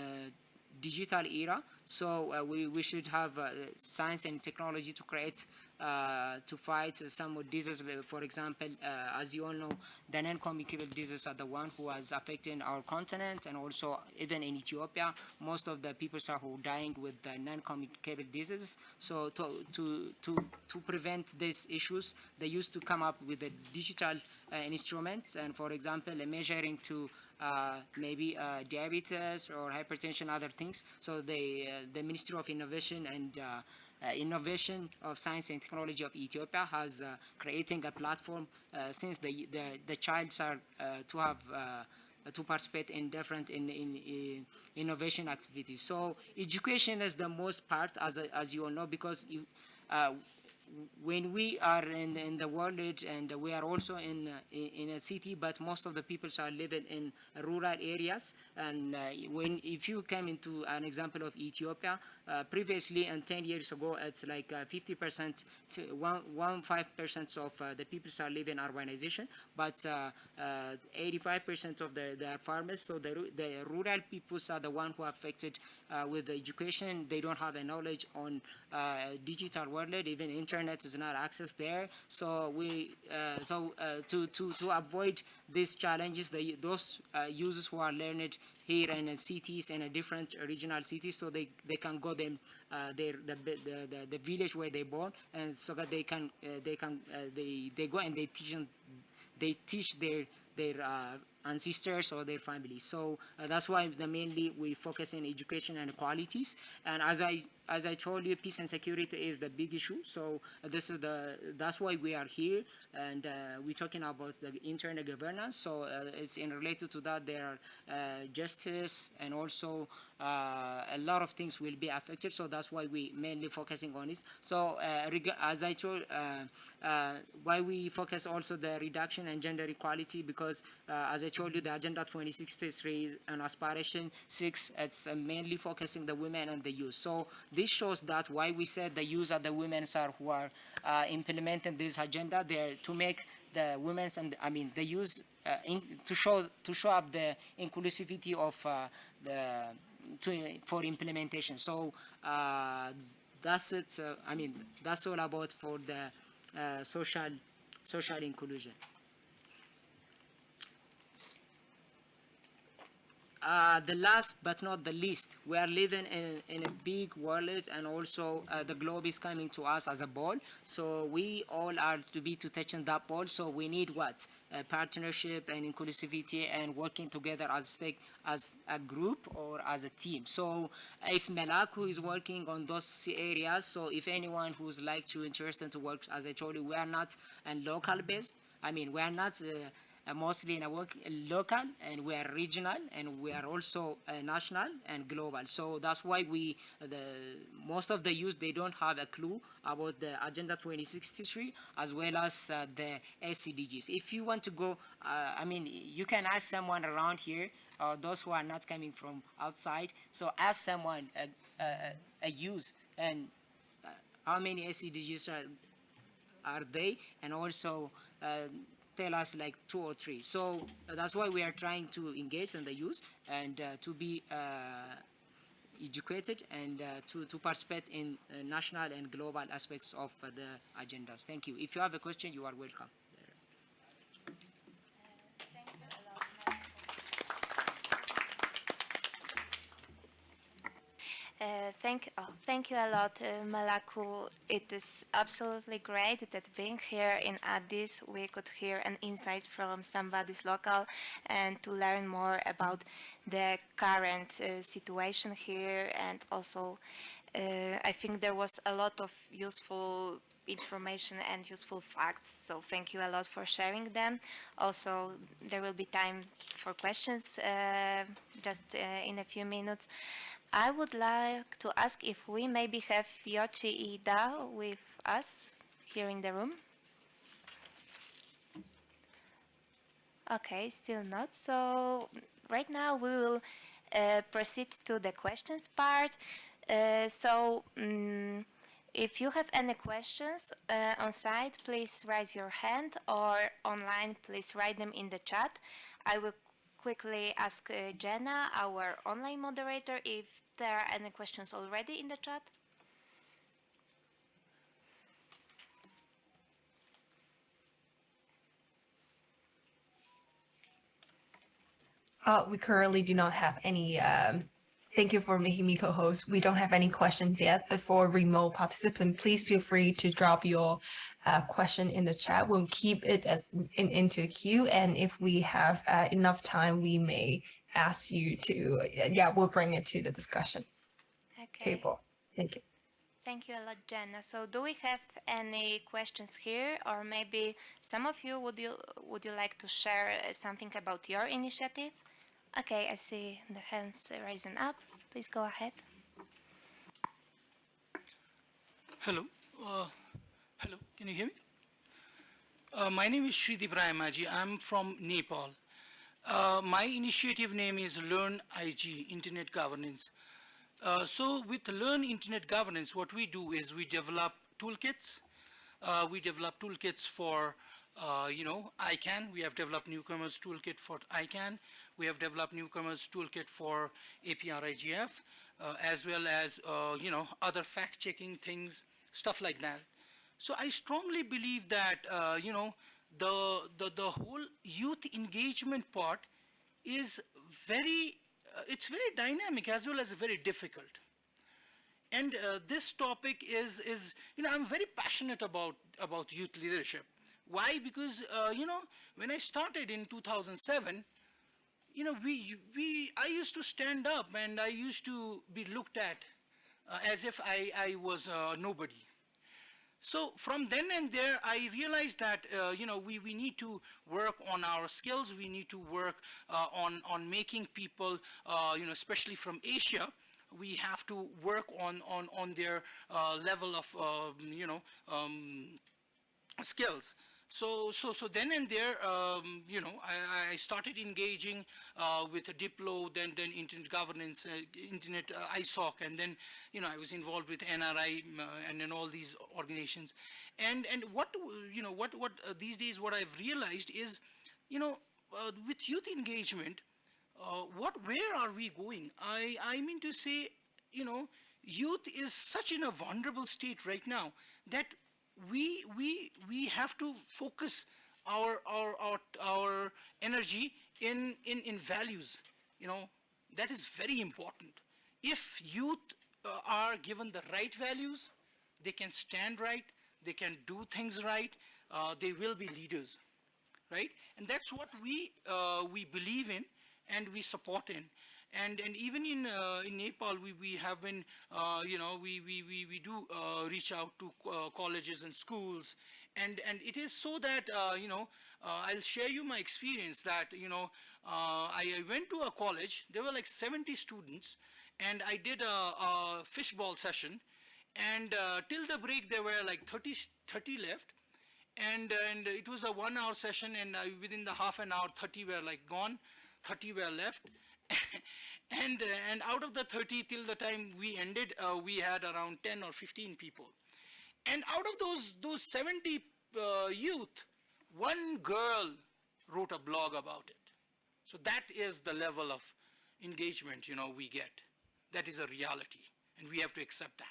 digital era. So uh, we, we should have uh, science and technology to create uh, to fight some diseases. For example, uh, as you all know, the non-communicable diseases are the one who has affected our continent and also even in Ethiopia, most of the people are who dying with the non-communicable diseases. So to, to, to, to prevent these issues, they used to come up with a digital uh, instruments and for example, measuring to uh, maybe uh, diabetes or hypertension, other things. So the, the Ministry of Innovation and uh, innovation of science and technology of Ethiopia has uh, creating a platform uh, since the, the, the childs are uh, to have uh, to participate in different in, in, in, innovation activities. So education is the most part, as, as you all know, because you, uh, when we are in, in the world and we are also in, uh, in a city, but most of the people are living in rural areas. And uh, when if you come into an example of Ethiopia, uh, previously and 10 years ago, it's like 50%, one, one five percent of uh, the people are living in urbanization, but 85% of the, the farmers, so the, the rural people are the one who are affected with the education. They don't have the knowledge on digital world, even internet is not access there. So we uh, so uh, to to to avoid these challenges, the, those uh, users who are learned here in cities and different regional cities, so they they can go them uh, their the, the, the the village where they born, and so that they can uh, they can uh, they they go and they teach them, they teach their their ancestors or their families. So uh, that's why the mainly we focus in education and qualities. And as I as I told you, peace and security is the big issue. So uh, this is the that's why we are here, and uh, we're talking about the internal governance. So uh, it's in related to that there are justice and also a lot of things will be affected. So that's why we mainly focusing on this. So as I told, why we focus also the reduction and gender equality because as I told you, the Agenda 2063 and Aspiration 6, it's mainly focusing the women and the youth. So this shows that why we said the youth are the women are who are uh, implementing this agenda there to make the women's and I mean the youth uh, to show to show up the inclusivity of uh, the to, for implementation. So uh, that's it. Uh, I mean that's all about for the social social inclusion. Uh, the last but not the least, we are living in, in a big world and also uh, the globe is coming to us as a ball. So we all are to be to touching that ball. So we need what? Partnership and inclusivity and working together as, as a group or as a team. So if Melaku is working on those areas, so if anyone who's like to interested to work, as I told you, we are not a local based. I mean, we are not uh, uh, mostly in a work local and we are regional and we are also uh, national and global. So that's why we, the most of the youth, they don't have a clue about the Agenda 2063 as well as uh, the SDGs. If you want to go, uh, I mean, you can ask someone around here or those who are not coming from outside. So ask someone, a, youth, and uh, how many SDGs are, are they, and also uh, tell us like two or three. So uh, that's why we are trying to engage in the youth and uh, to be uh, educated and to, to participate in national and global aspects of the agendas. Thank you. If you have a question, you are welcome. Uh, thank, oh, thank you a lot, uh, Melaku. It is absolutely great that being here in Addis, we could hear an insight from somebody's local and to learn more about the current uh, situation here. And also, uh, I think there was a lot of useful information and useful facts. So thank you a lot for sharing them. Also, there will be time for questions uh, just uh, in a few minutes. I would like to ask if we maybe have Yochi Ida with us here in the room. Okay, still not. So right now we will uh, proceed to the questions part. Uh, so um, if you have any questions uh, on site, please raise your hand or online, please write them in the chat. I will quickly ask uh, Jenna, our online moderator, if there are any questions already in the chat. Uh, we currently do not have any um, Thank you for making me co-host. We don't have any questions yet, Before for remote participant, please feel free to drop your uh, question in the chat. We'll keep it as in, into queue, and if we have uh, enough time, we may ask you to, yeah, we'll bring it to the discussion okay. table. Thank you. thank you a lot, Jenna. So, do we have any questions here, or maybe some of you would you would you like to share uh, something about your initiative? Okay, I see the hands rising up. Please go ahead. Hello. Uh, hello. Can you hear me? Uh, my name is Shreedeep Rayamajhi. I'm from Nepal. Uh, my initiative name is Learn IG, Internet Governance. Uh, so with Learn Internet Governance, what we do is we develop toolkits. Uh, we develop toolkits for, uh, you know, ICANN. We have developed newcomers toolkit for ICANN. We have developed newcomers toolkit for APrIGF, uh, as well as, you know, other fact-checking things, stuff like that. So I strongly believe that, uh, you know, the, the, the whole youth engagement part is very, uh, it's very dynamic as well as very difficult. And uh, this topic is, is, you know, I'm very passionate about, about youth leadership. Why? Because, uh, you know, when I started in 2007, you know, we, we, I used to stand up and I used to be looked at uh, as if I, I was uh, nobody. So from then and there, I realized that, uh, you know, we, we need to work on our skills. We need to work uh, on, on making people, uh, you know, especially from Asia, we have to work on, on, on their uh, level of, um, you know, um, skills. So, so, so then and there, um, you know, I, I started engaging uh, with Diplo, then, then Internet Governance, uh, Internet uh, ISOC, and then, you know, I was involved with NRI uh, and then all these organizations. And, and what, you know, what, what uh, these days what I've realized is, you know, uh, with youth engagement, what, where are we going? I, I mean to say, you know, youth is such in a vulnerable state right now that we, we, we have to focus our, our, our, our energy in, in, in values. You know, that is very important. If youth uh, are given the right values, they can stand right, they can do things right, uh, they will be leaders, right? And that's what we, uh, we believe in and we support in. And, and even in, uh, in Nepal, we, we have been, uh, you know, we, we, we, we do uh, reach out to uh, colleges and schools. And, and it is so that, uh, you know, uh, I'll share you my experience that, you know, I went to a college, there were like 70 students, and I did a, a fishbowl session. And till the break, there were like 30, 30 left. And and it was a one hour session. And uh, within the half an hour 30 were like gone. 30 were left and, uh, and out of the 30 till the time we ended, uh, we had around 10 or 15 people. And out of those, those 70 uh, youth, one girl wrote a blog about it. So that is the level of engagement, you know, we get. That is a reality, and we have to accept that.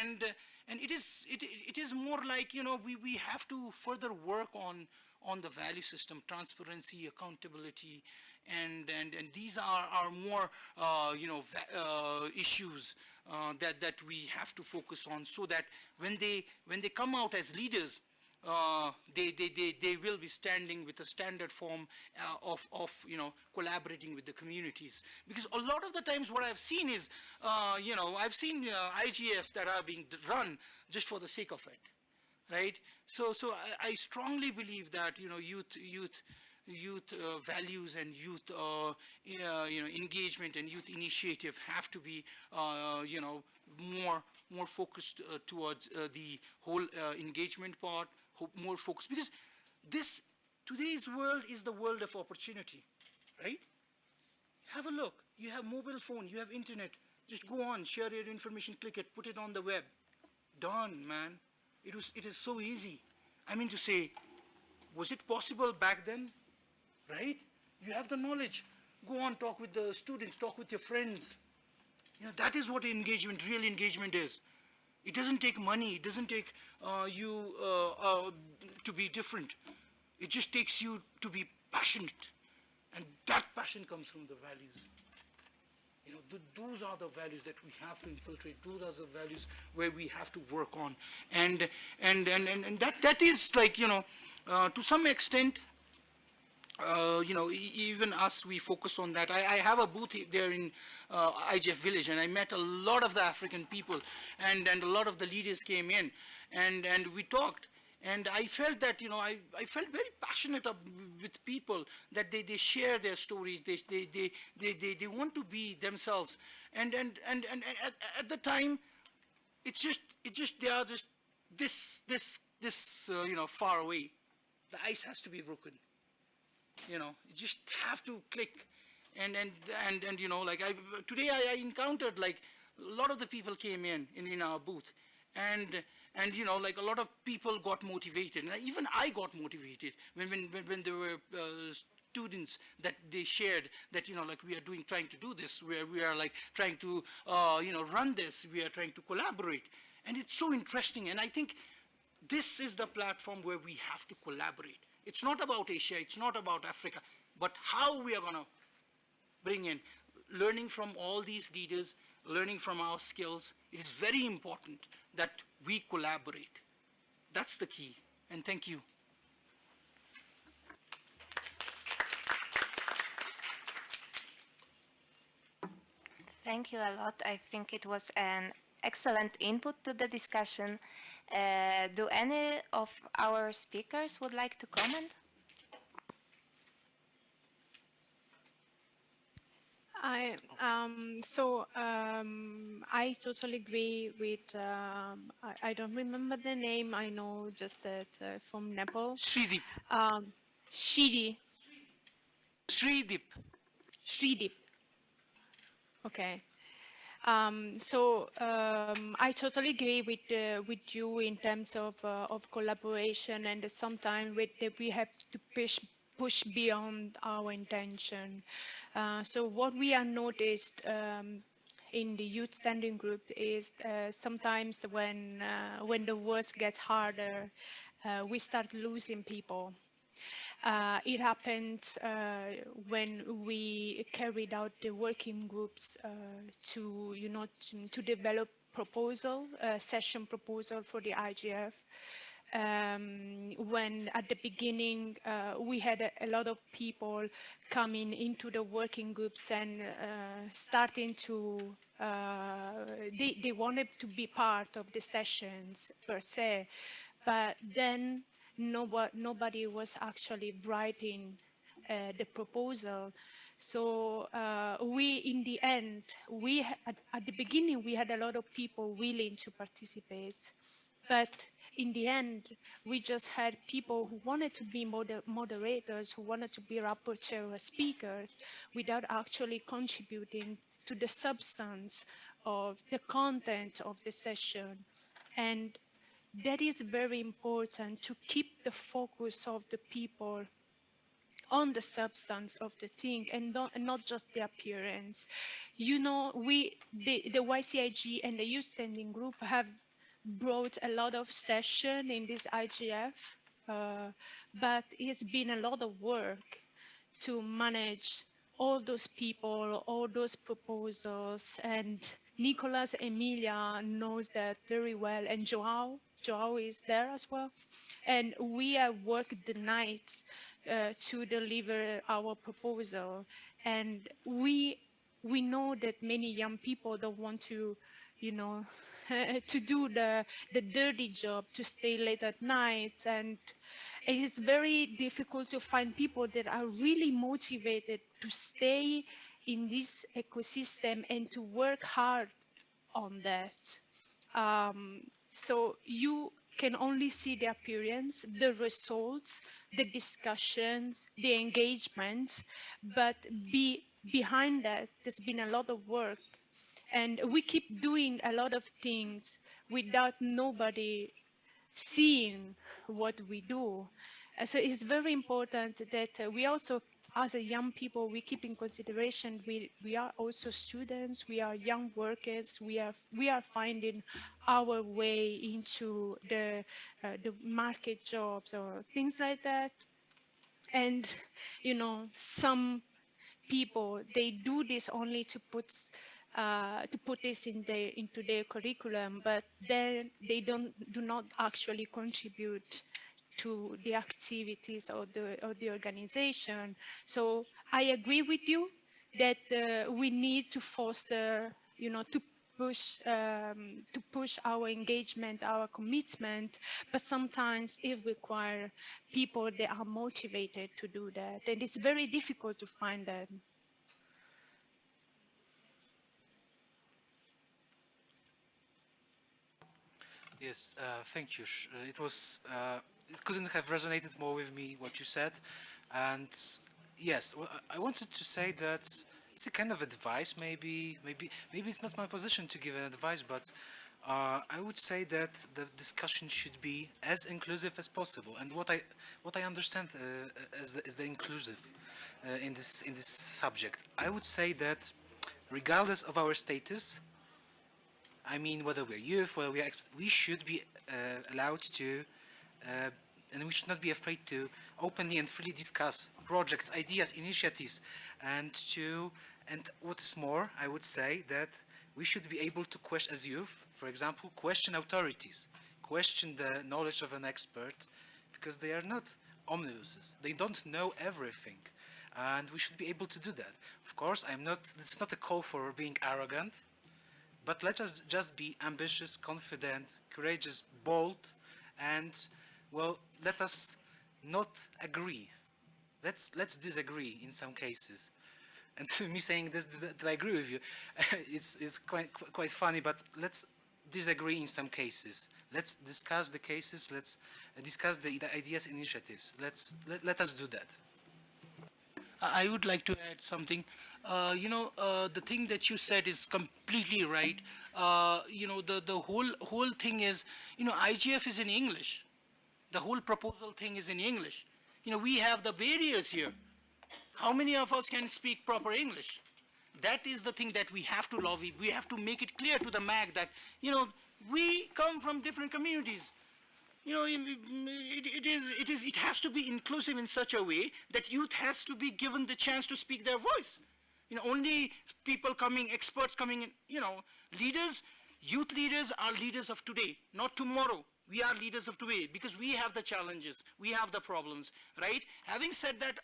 And, uh, and it, is, it, it is more like, you know, we, we have to further work on, on the value system, transparency, accountability, and, and, and these are, are more, uh, you know, uh, issues uh, that, that we have to focus on so that when they, when they come out as leaders, uh, they, they, they, they will be standing with a standard form uh, of, of, you know, collaborating with the communities. Because a lot of the times what I've seen is, uh, you know, I've seen IGF that are being run just for the sake of it, right? So, so I, I strongly believe that, you know, youth, youth, youth uh, values and youth uh, uh, you know engagement and youth initiative have to be uh, you know more more focused uh, towards the whole engagement part more focused. Because this today's world is the world of opportunity right? Have a look. You have mobile phone you have internet. Just go on share your information click it put it on the web. Done man. It was it is so easy. I mean to say was it possible back then right? You have the knowledge. Go on, talk with the students, talk with your friends. You know, that is what engagement, real engagement is. It doesn't take money. It doesn't take uh, you uh, uh, to be different. It just takes you to be passionate. And that passion comes from the values. You know, th those are the values that we have to infiltrate. Those are the values where we have to work on. And, and, and, and, and that, that is like, you know, uh, to some extent, uh, you know, even us, we focus on that. I, I have a booth there in uh, IGF Village, and I met a lot of the African people, and, and a lot of the leaders came in, and, and we talked. And I felt that, you know, I, I felt very passionate with people that they, they share their stories, they, they, they, they, they, they want to be themselves. And, and, and, and at, at the time, it's just, it's just, they are just this, this, this, uh, you know, far away. The ice has to be broken you know you just have to click. And and and and you know like i today i, I encountered like a lot of the people came in, in in our booth. And and you know like a lot of people got motivated. And even i got motivated when when when, there were uh, students that they shared that you know like we are doing trying to do this. Where we are like trying to uh, you know run this. We are trying to collaborate. And it's so interesting. And i think this is the platform where we have to collaborate it's not about Asia, it's not about Africa, but how we are going to bring in learning from all these leaders, learning from our skills. It is very important that we collaborate. That's the key. And thank you. Thank you a lot. I think it was an excellent input to the discussion. Uh, do any of our speakers would like to comment? I um, so um, I totally agree with. Um, I, I, don't remember the name. I know just that uh, from Nepal. Sridip. Um, Shidi. Sridip. Sridip. Okay. Um, so um, I totally agree with uh, with you in terms of uh, of collaboration, and sometimes with we have to push push beyond our intention. Uh, so what we have noticed um, in the youth standing group is uh, sometimes when uh, when the work gets harder, uh, we start losing people. Uh, it happened uh, when we carried out the working groups uh, to, you know, to, to develop proposal, session proposal for the IGF. Um, when at the beginning uh, we had a, a, lot of people coming into the working groups and uh, starting to uh, they, they wanted to be part of the sessions per se but then nobody, nobody was actually writing uh, the proposal. So uh, we, in the end, we at, at, the beginning we had a lot of people willing to participate, but in the end we just had people who wanted to be moder moderators, who wanted to be rapporteur speakers, without actually contributing to the substance of the content of the session. And that is very important to keep the focus of the people on the substance of the thing and not, and not just the appearance. You know, we, the, the YCIG and the youth standing group have brought a lot of session in this IGF, uh, but it's been a lot of work to manage all those people, all those proposals, and Nicolas Emilia knows that very well, and Joao Joao is there as well. And we have worked the night uh, to deliver our proposal. And we we know that many young people don't want to, you know, to do the the dirty job, to stay late at night, and it is very difficult to find people that are really motivated to stay in this ecosystem and to work hard on that. Um, so you can only see the appearance, the results, the discussions, the engagements, but be, behind that, there's been a lot of work. And we keep doing a lot of things without nobody seeing what we do. so it's very important that we also as a young people, we keep in consideration we, we are also students, we are young workers, we are we are finding our way into the uh, the market jobs or things like that. And you know, some people they do this only to put uh, to put this in their into their curriculum, but then they don't do not actually contribute to the activities of the, of the organization. So I agree with you that uh, we need to foster, you know, to push um, to push our engagement, our commitment, but sometimes it requires people that are motivated to do that, and it's very difficult to find them. Yes, uh, thank you. Uh, it was, uh, it couldn't have resonated more with me what you said. And yes, I wanted to say that it's a kind of advice, maybe, maybe, maybe it's not my position to give an advice, but uh, I would say that the discussion should be as inclusive as possible. And what I, what I understand uh, as, the, as the inclusive uh, in this in this subject, I would say that regardless of our status, I mean, whether we're youth, whether we are, we should be uh, allowed to, uh, and we should not be afraid to openly and freely discuss projects, ideas, initiatives, and to, and what is more, I would say that we should be able to question, as youth, for example, question authorities, question the knowledge of an expert, because they are not omnibuses. They don't know everything. And we should be able to do that. Of course, I'm not, it's not a call for being arrogant, but let us just be ambitious, confident, courageous, bold, and, well, let us not agree. Let's, let's disagree in some cases. And me saying this, that I agree with you, it's, it's quite, quite funny, but let's disagree in some cases. Let's discuss the cases, let's discuss the, ideas, initiatives. Let's, let, let us do that. I would like to add something. Uh, you know, uh, the thing that you said is completely right. Uh, you know, the, the whole, whole thing is, you know, IGF is in English. The whole proposal thing is in English. You know, we have the barriers here. How many of us can speak proper English? That is the thing that we have to lobby. We have to make it clear to the MAG that, you know, we come from different communities you know, it, it, is, it, is, it has to be inclusive in such a way that youth has to be given the chance to speak their voice. You know, only people coming, experts coming in, you know, leaders, youth leaders are leaders of today, not tomorrow. We are leaders of today because we have the challenges, we have the problems, right? Having said that,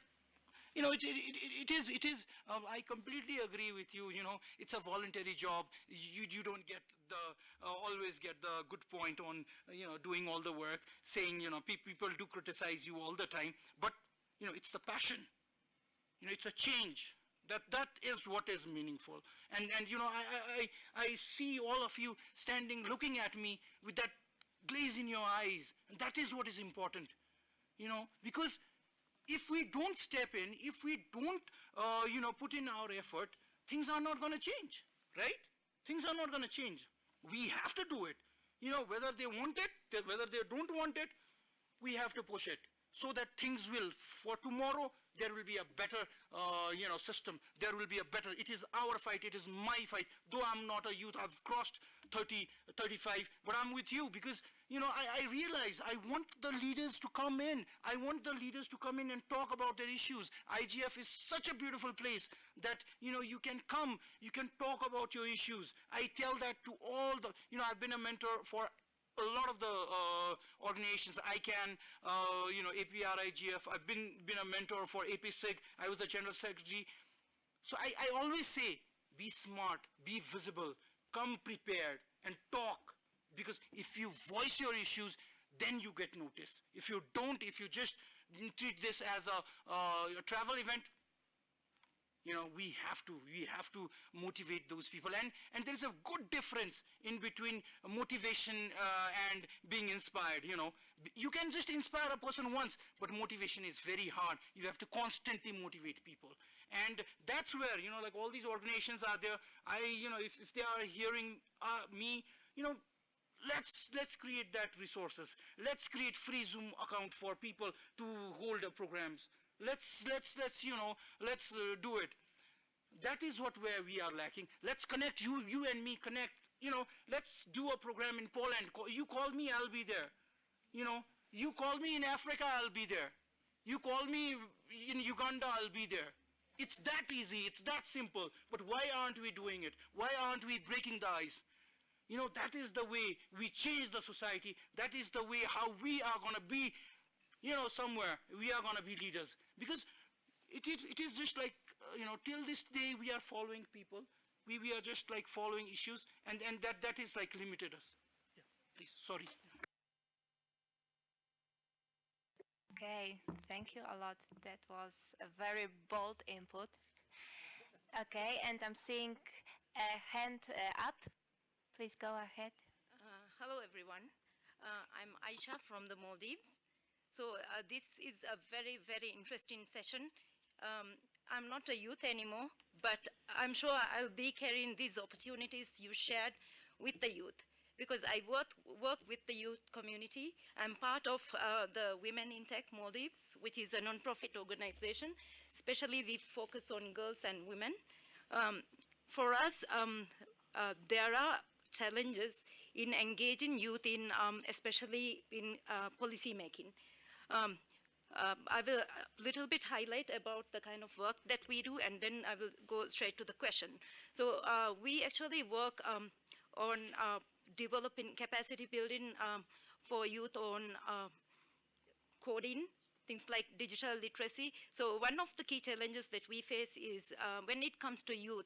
you know, it, it, it is, it is, um, I completely agree with you, you know, it's a voluntary job. You, you don't get the, uh, always get the good point on, you know, doing all the work, saying, you know, pe people do criticize you all the time, but, you know, it's the passion. You know, it's a change. That, that is what is meaningful. And, and you know, I, I, I see all of you standing looking at me with that glaze in your eyes. And that is what is important. You know, because if we don't step in, if we don't, uh, you know, put in our effort, things are not going to change, right? Things are not going to change. We have to do it. You know, whether they want it, whether they don't want it, we have to push it so that things will, for tomorrow, there will be a better, uh, you know, system. There will be a better, it is our fight, it is my fight. Though I'm not a youth, I've crossed 30, 35, but I'm with you because you know, I, I, realize I want the leaders to come in. I want the leaders to come in and talk about their issues. IGF is such a beautiful place that, you know, you can come, you can talk about your issues. I tell that to all the, you know, I've been a mentor for a lot of the uh, organizations, ICANN, uh, you know, APR, IGF. I've been, been a mentor for APSIG. I was the general secretary. So I, I always say, be smart, be visible, come prepared, and talk because if you voice your issues, then you get notice If you don't, if you just treat this as a, uh, a travel event, you know, we have to, we have to motivate those people. And, and there is a good difference in between motivation uh, and being inspired, you know. You can just inspire a person once, but motivation is very hard. You have to constantly motivate people. And that's where, you know, like all these organizations are there. I, you know, if, if they are hearing uh, me, you know, let's let's create that resources. Let's create free zoom account for people to hold the programs. Let's let's let's you know let's uh, do it. That is what where we are lacking. Let's connect you you and me connect. You know let's do a program in poland. You call me i'll be there. You know you call me in africa i'll be there. You call me in uganda i'll be there it's that easy it's that simple but why aren't we doing it why aren't we breaking the ice you know, that is the way we change the society. That is the way how we are going to be you know, somewhere we are going to be leaders. Because it is, it is just like, uh, you know, till this day we are following people. We, we are just like following issues and, and that, that is like limited us. Yeah, please, sorry. Okay, thank you a lot. That was a very bold input. Okay, and I'm seeing a hand uh, up. Please go ahead. Uh, hello, everyone. Uh, I'm Aisha from the Maldives. So uh, this is a very, very interesting session. Um, I'm not a youth anymore, but I'm sure I'll be carrying these opportunities you shared with the youth because I work, work with the youth community. I'm part of uh, the Women in Tech Maldives, which is a non-profit organization. Especially we focus on girls and women. Um, for us, um, uh, there are challenges in engaging youth in, um, especially in uh, policy making. Um, uh, I will a little bit highlight about the kind of work that we do and then I will go straight to the question. So uh, we actually work um, on uh, developing capacity building um, for youth on uh, coding, things like digital literacy. So one of the key challenges that we face is uh, when it comes to youth,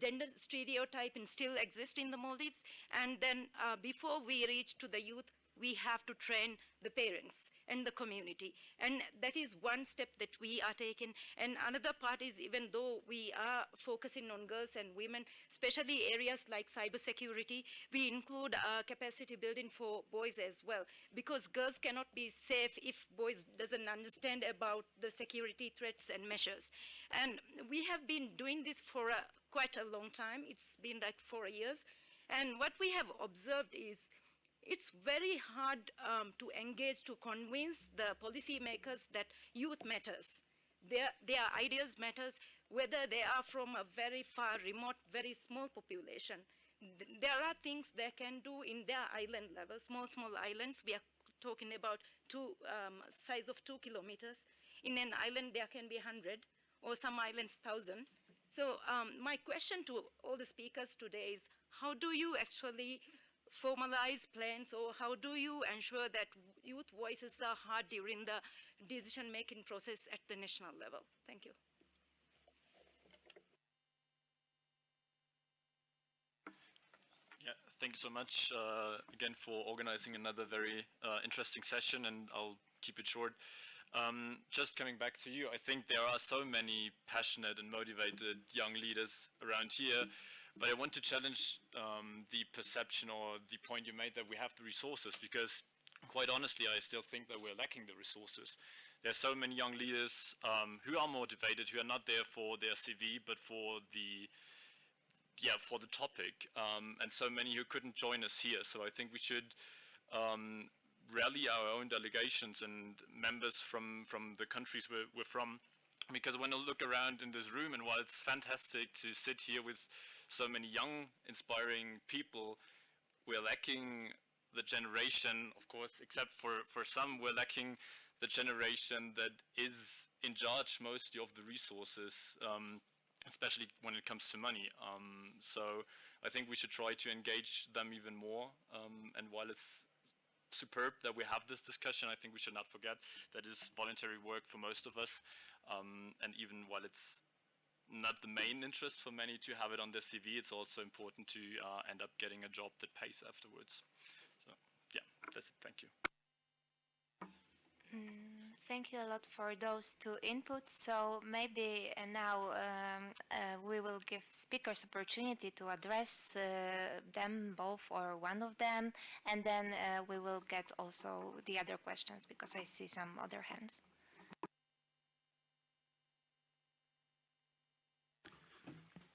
gender stereotyping still exists in the Maldives. And then uh, before we reach to the youth, we have to train the parents and the community. And that is one step that we are taking. And another part is even though we are focusing on girls and women, especially areas like cybersecurity, we include uh, capacity building for boys as well. Because girls cannot be safe if boys doesn't understand about the security threats and measures. And we have been doing this for a, quite a long time. It's been like four years. And what we have observed is it's very hard um, to engage to convince the policymakers that youth matters. Their, their ideas matters, whether they are from a very far remote, very small population. There are things they can do in their island level, small, small islands. We are talking about two, um, size of two kilometers. In an island, there can be 100, or some islands, 1,000. So um, my question to all the speakers today is, how do you actually formalize plans or how do you ensure that youth voices are heard during the decision-making process at the national level? Thank you. Yeah, thank you so much uh, again for organizing another very uh, interesting session and I'll keep it short. Um, just coming back to you, I think there are so many passionate and motivated young leaders around here but I want to challenge um, the perception or the point you made that we have the resources because quite honestly, I still think that we're lacking the resources. There are so many young leaders um, who are motivated, who are not there for their CV, but for the yeah, for the topic, um, and so many who couldn't join us here. So I think we should um, rally our own delegations and members from, from the countries we're, we're from because when I look around in this room and while it's fantastic to sit here with so many young, inspiring people, we're lacking the generation, of course, except for, for some, we're lacking the generation that is in charge mostly of the resources, um, especially when it comes to money. Um, so I think we should try to engage them even more. Um, and while it's superb that we have this discussion, I think we should not forget that is voluntary work for most of us. Um, and even while it's not the main interest for many to have it on their CV. It's also important to uh, end up getting a job that pays afterwards. So yeah, that's it. Thank you. Mm, thank you a lot for those two inputs. So maybe uh, now um, uh, we will give speakers opportunity to address uh, them both or one of them, and then uh, we will get also the other questions because I see some other hands.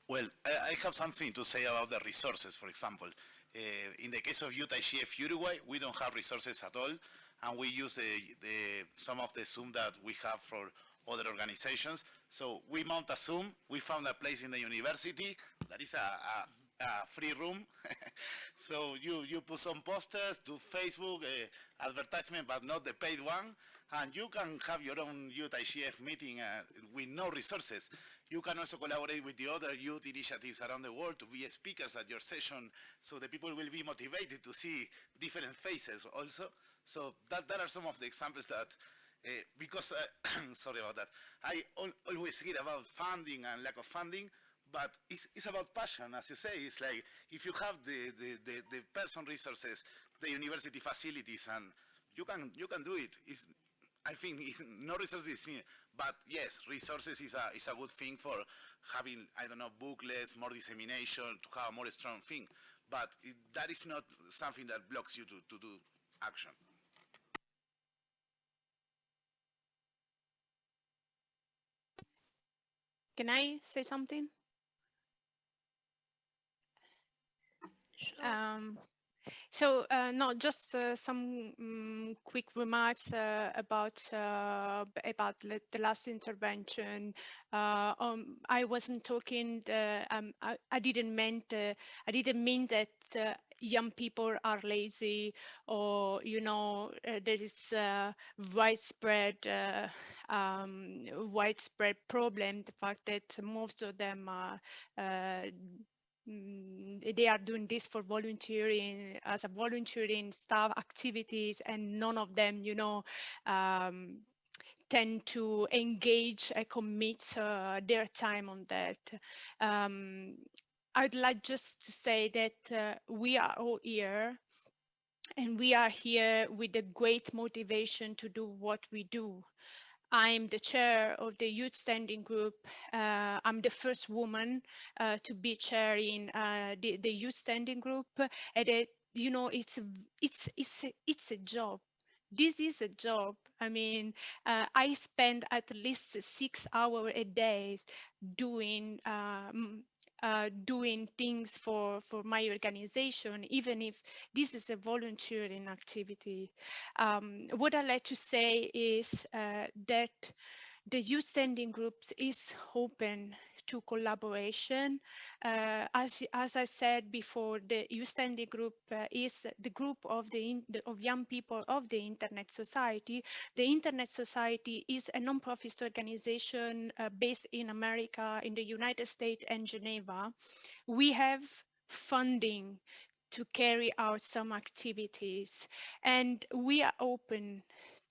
Well, I, I, have something to say about the resources, for example. Uh, in the case of Youth IGF Uruguay, we don't have resources at all, and we use the, the, some of the Zoom that we have for other organizations. So we mount a Zoom, we found a place in the university, that is a, a, a free room. so you, you put some posters, do Facebook uh, advertisement, but not the paid one, and you can have your own Youth IGF meeting uh, with no resources. You can also collaborate with the other youth initiatives around the world to be speakers at your session so the people will be motivated to see different faces also. So that, that are some of the examples that Uh, because, uh, sorry about that, I al always hear about funding and lack of funding, but it's, it's about passion, as you say. It's like if you have the, the, the, the person resources, the university facilities, and you can, you can do it. It's, I think no resources. But yes, resources is a, is a good thing for having, I don't know, booklets, more dissemination, to have a more strong thing. But it, that is not something that blocks you to, to do action. Can I say something? Sure. Um, so, uh, no, just uh, some um, quick remarks uh, about uh, about the last intervention. Uh, um, I wasn't talking. Um, I, I, didn't mean I didn't mean that uh, young people are lazy or you know there is widespread um, widespread problem. The fact that most of them are they are doing this for volunteering as a volunteering staff activities and none of them you know um, tend to engage and commit uh, their time on that. Um, i'd like just to say that uh, we are all here and we are here with a great motivation to do what we do I'm the chair of the youth standing group. Uh, I'm the first woman uh, to be chairing uh, the, the youth standing group. And it, you know, it's it's it's it's a job. This is a job. I mean, uh, I spend at least six hours a day doing um, uh, doing things for, for my organization, even if this is a volunteering activity. Um, what I like to say is uh, that the youth standing groups is open to collaboration. Uh, as, as I said before, the Standing Group uh, is the group of the, of young people of the Internet Society. The Internet Society is a non-profit organization uh, based in America, in the United States and Geneva. We have funding to carry out some activities and we are open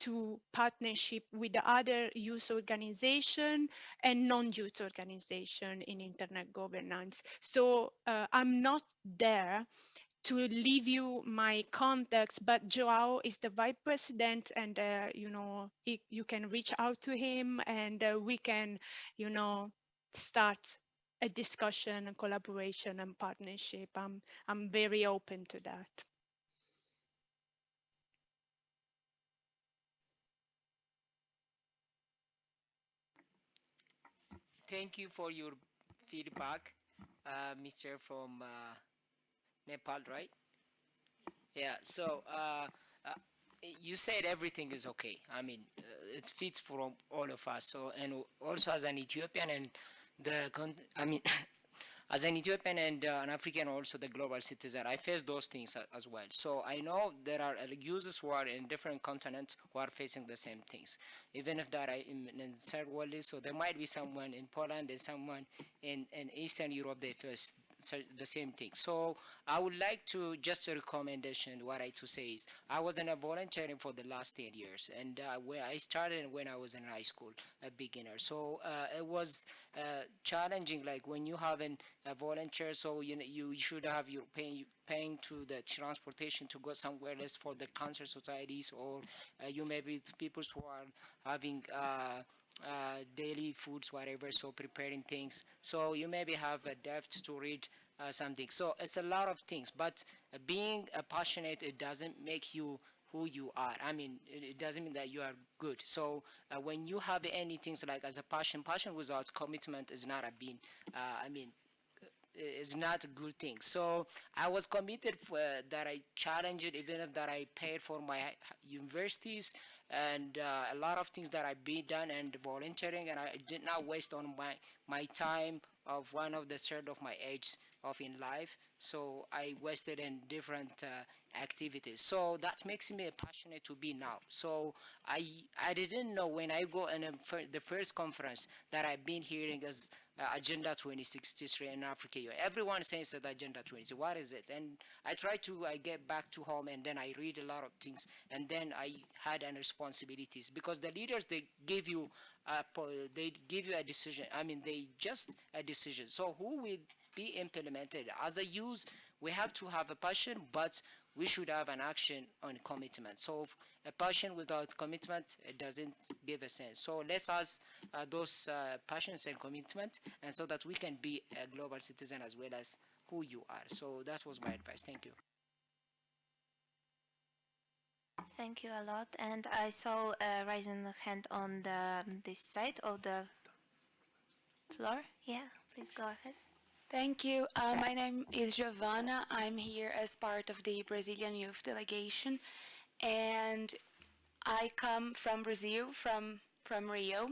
to partnership with the other youth organization and non-youth organization in internet governance. So uh, I'm not there to leave you my contacts, but Joao is the vice president and, uh, you know, he, you can reach out to him and uh, we can, you know, start a discussion and collaboration and partnership. I'm, I'm very open to that. Thank you for your feedback, uh, Mr. from uh, Nepal, right? Yeah, so uh, uh you said everything is okay. I mean, uh, it fits for all of us. So, and also as an Ethiopian and the, I mean, as an Ethiopian and uh, an African, also the global citizen, I face those things as well. So I know there are users who are in different continents who are facing the same things, even if they are in, in third world. So there might be someone in Poland and someone in, in Eastern Europe they face the same thing. So I would like to just a recommendation. What I to say is I was in a volunteering for the last 10 years, and uh, where I started when I was in high school, a beginner. So uh, it was uh, challenging. Like when you have an, a volunteer, so you know, you should have your paying paying to the transportation to go somewhere else for the cancer societies, or uh, you may be people who are having uh, daily foods, whatever, so preparing things. So you maybe have a depth to read uh, something. So it's a lot of things, but being passionate, it doesn't make you who you are. I mean, it doesn't mean that you are good. So uh, when you have any things like as a passion, passion without commitment is not a being. Uh, I mean, is not a good thing. So I was committed for, uh, that I challenged it, even if that I paid for my universities and uh, a lot of things that I've been done and volunteering, and I did not waste on my my time of one of the third of my age of in life. So I wasted in different uh, activities. So that makes me a passionate to be now. So I I didn't know when I go in fir the first conference that I've been hearing as uh, Agenda 2063 in Africa. Everyone says that Agenda 20. What is it? And I try to I get back to home and then I read a lot of things and then I had an responsibilities because the leaders they give you a, they give you a decision. I mean they just a decision. So who will be implemented as a youth? We have to have a passion, but we should have an action on commitment. So a passion without commitment, it doesn't give a sense. So let's ask uh, those uh, passions and commitment, and so that we can be a global citizen as well as who you are. So that was my advice. Thank you. Thank you a lot. And I saw uh, raising the hand on the this side of the floor. Yeah, please go ahead. Thank you. Uh, my name is Giovanna. I'm here as part of the Brazilian Youth Delegation, and I come from Brazil, from from Rio,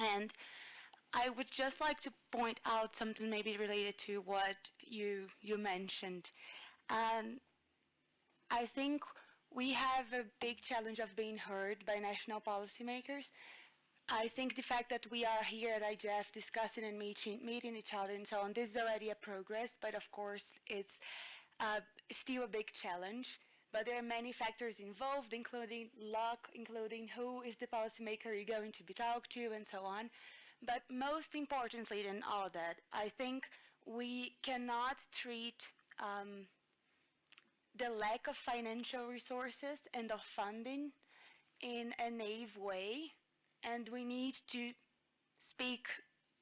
and I would just like to point out something maybe related to what you you mentioned. And I think we have a big challenge of being heard by national policymakers I think the fact that we are here at IGF discussing and meeting, meeting each other and so on, this is already a progress, but of course it's uh, still a big challenge. But there are many factors involved, including luck, including who is the policymaker you're going to be talked to, and so on. But most importantly than all that, I think we cannot treat um, the lack of financial resources and of funding in a naive way and we need to speak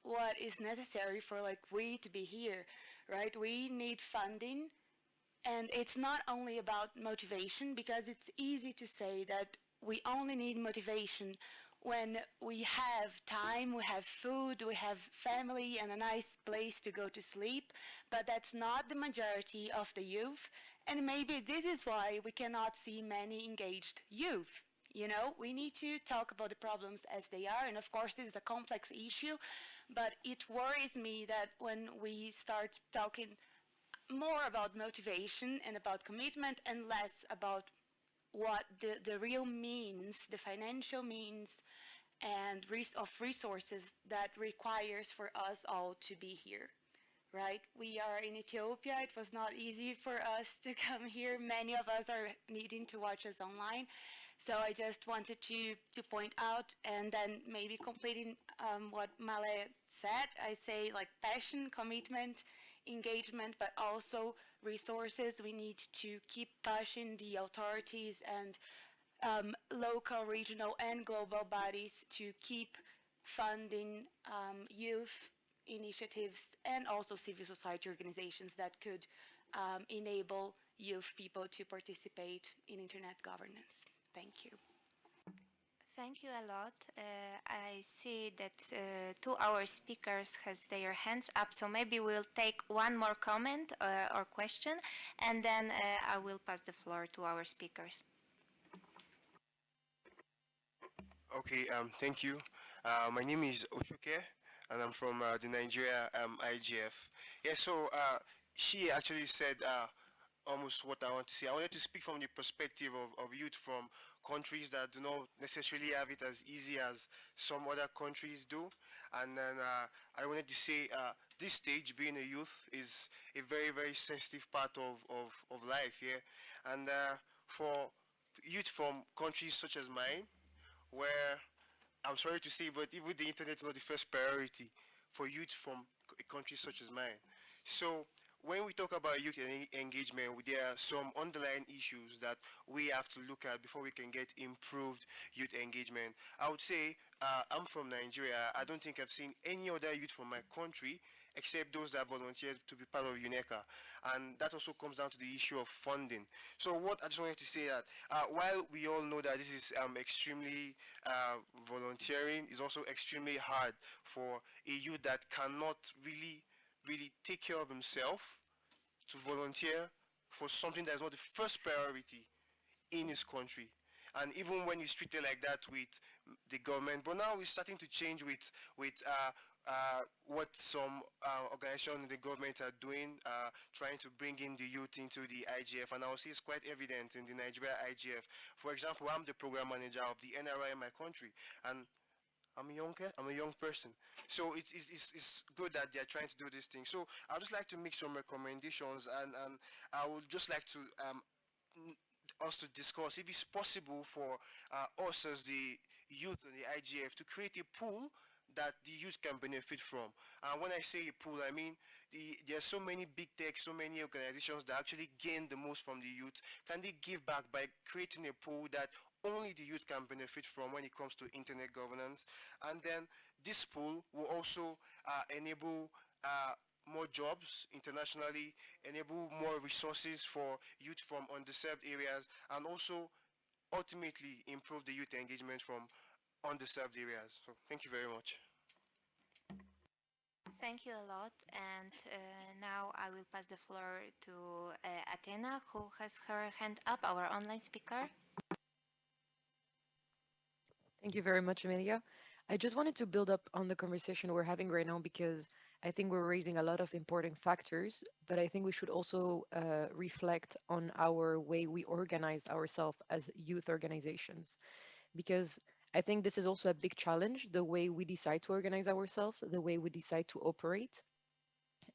what is necessary for like we to be here, right? We need funding and it's not only about motivation because it's easy to say that we only need motivation when we have time, we have food, we have family and a nice place to go to sleep, but that's not the majority of the youth. And maybe this is why we cannot see many engaged youth you know, we need to talk about the problems as they are. And of course, this is a complex issue, but it worries me that when we start talking more about motivation and about commitment and less about what the, the real means, the financial means and res of resources that requires for us all to be here right? We are in Ethiopia. It was not easy for us to come here. Many of us are needing to watch us online. So I just wanted to, to point out and then maybe completing um, what Male said, I say like passion, commitment, engagement, but also resources. We need to keep pushing the authorities and um, local, regional, and global bodies to keep funding um, youth initiatives and also civil society organizations that could um, enable youth people to participate in internet governance. Thank you. Thank you a lot. Uh, I see that uh, two our speakers has their hands up, so maybe we'll take one more comment uh, or question, and then uh, I will pass the floor to our speakers. Okay, um, thank you. Uh, my name is Oshuke, and I'm from uh, the Nigeria um, IGF. Yeah, so she actually said almost what I want to say. I wanted to speak from the perspective of, of youth from countries that do not necessarily have it as easy as some other countries do. And then uh, I wanted to say uh, this stage, being a youth, is a very, very sensitive part of, of, of life, yeah. And uh, for youth from countries such as mine, where I'm sorry to say, but even the internet is not the first priority for youth from a country such as mine. So when we talk about youth engagement, there are some underlying issues that we have to look at before we can get improved youth engagement. I would say uh, I'm from Nigeria. I don't think I've seen any other youth from my country except those that volunteered to be part of UNECA. And that also comes down to the issue of funding. So what I just wanted to say that uh, while we all know that this is um, extremely uh, volunteering, is also extremely hard for a youth that cannot really really take care of himself to volunteer for something that's not the first priority in his country. And even when he's treated like that with the government, but now it's starting to change with, with uh, uh, what some uh, organizations in the government are doing, uh, trying to bring in the youth into the IGF, and I will see it's quite evident in the Nigeria IGF. For example, I'm the program manager of the NRI in my country, and I'm a young I'm a young person. So it's, it's, it's, good that they're trying to do this thing. So I'd just like to make some recommendations and, and I would just like to um, us to discuss if it's possible for uh, us as the youth and the IGF to create a pool that the youth can benefit from. And when I say a pool, I mean the, there are so many big tech, so many organizations that actually gain the most from the youth. Can they give back by creating a pool that only the youth can benefit from when it comes to internet governance? And then this pool will also uh, enable uh, more jobs internationally, enable more resources for youth from underserved areas, and also ultimately improve the youth engagement from underserved areas. So thank you very much. Thank you a lot. And uh, now I will pass the floor to uh, Athena, who has her hand up, our online speaker. Thank you very much, Amelia. I just wanted to build up on the conversation we're having right now because I think we're raising a lot of important factors, but I think we should also uh, reflect on our way we organize ourselves as youth organizations. Because I think this is also a big challenge, the way we decide to organize ourselves, the way we decide to operate,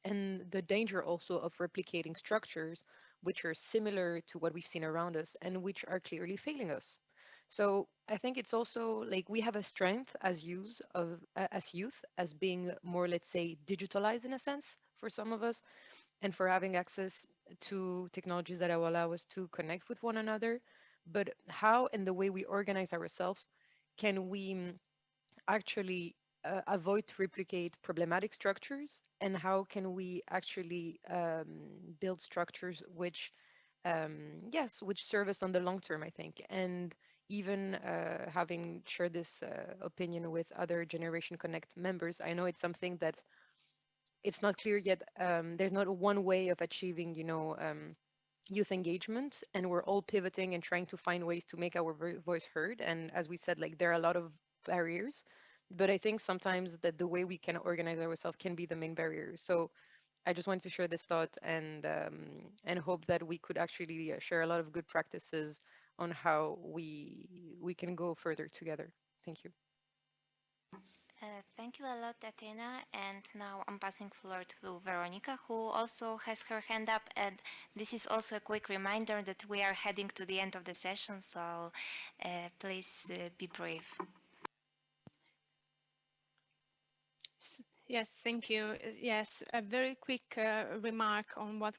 and the danger also of replicating structures which are similar to what we've seen around us and which are clearly failing us. So I think it's also like we have a strength as youth of uh, as youth as being more, let's say, digitalized in a sense for some of us, and for having access to technologies that will allow us to connect with one another. But how and the way we organize ourselves can we mm, actually uh, avoid to replicate problematic structures and how can we actually um, build structures which um, yes which serve us on the long term i think and even uh, having shared this uh, opinion with other Generation Connect members, I know it's something that it's not clear yet. Um, there's not one way of achieving, you know, um, youth engagement, and we're all pivoting and trying to find ways to make our voice heard. And as we said, like there are a lot of barriers, but I think sometimes that the way we can organize ourselves can be the main barrier. So I just wanted to share this thought and um, and hope that we could actually uh, share a lot of good practices on how we we can go further together. Thank you. Uh, thank you a lot, Athena. And now I'm passing floor to Veronica, who also has her hand up. And this is also a quick reminder that we are heading to the end of the session, so uh, please uh, be brave. Yes, thank you. Uh, yes, a very quick uh, remark on what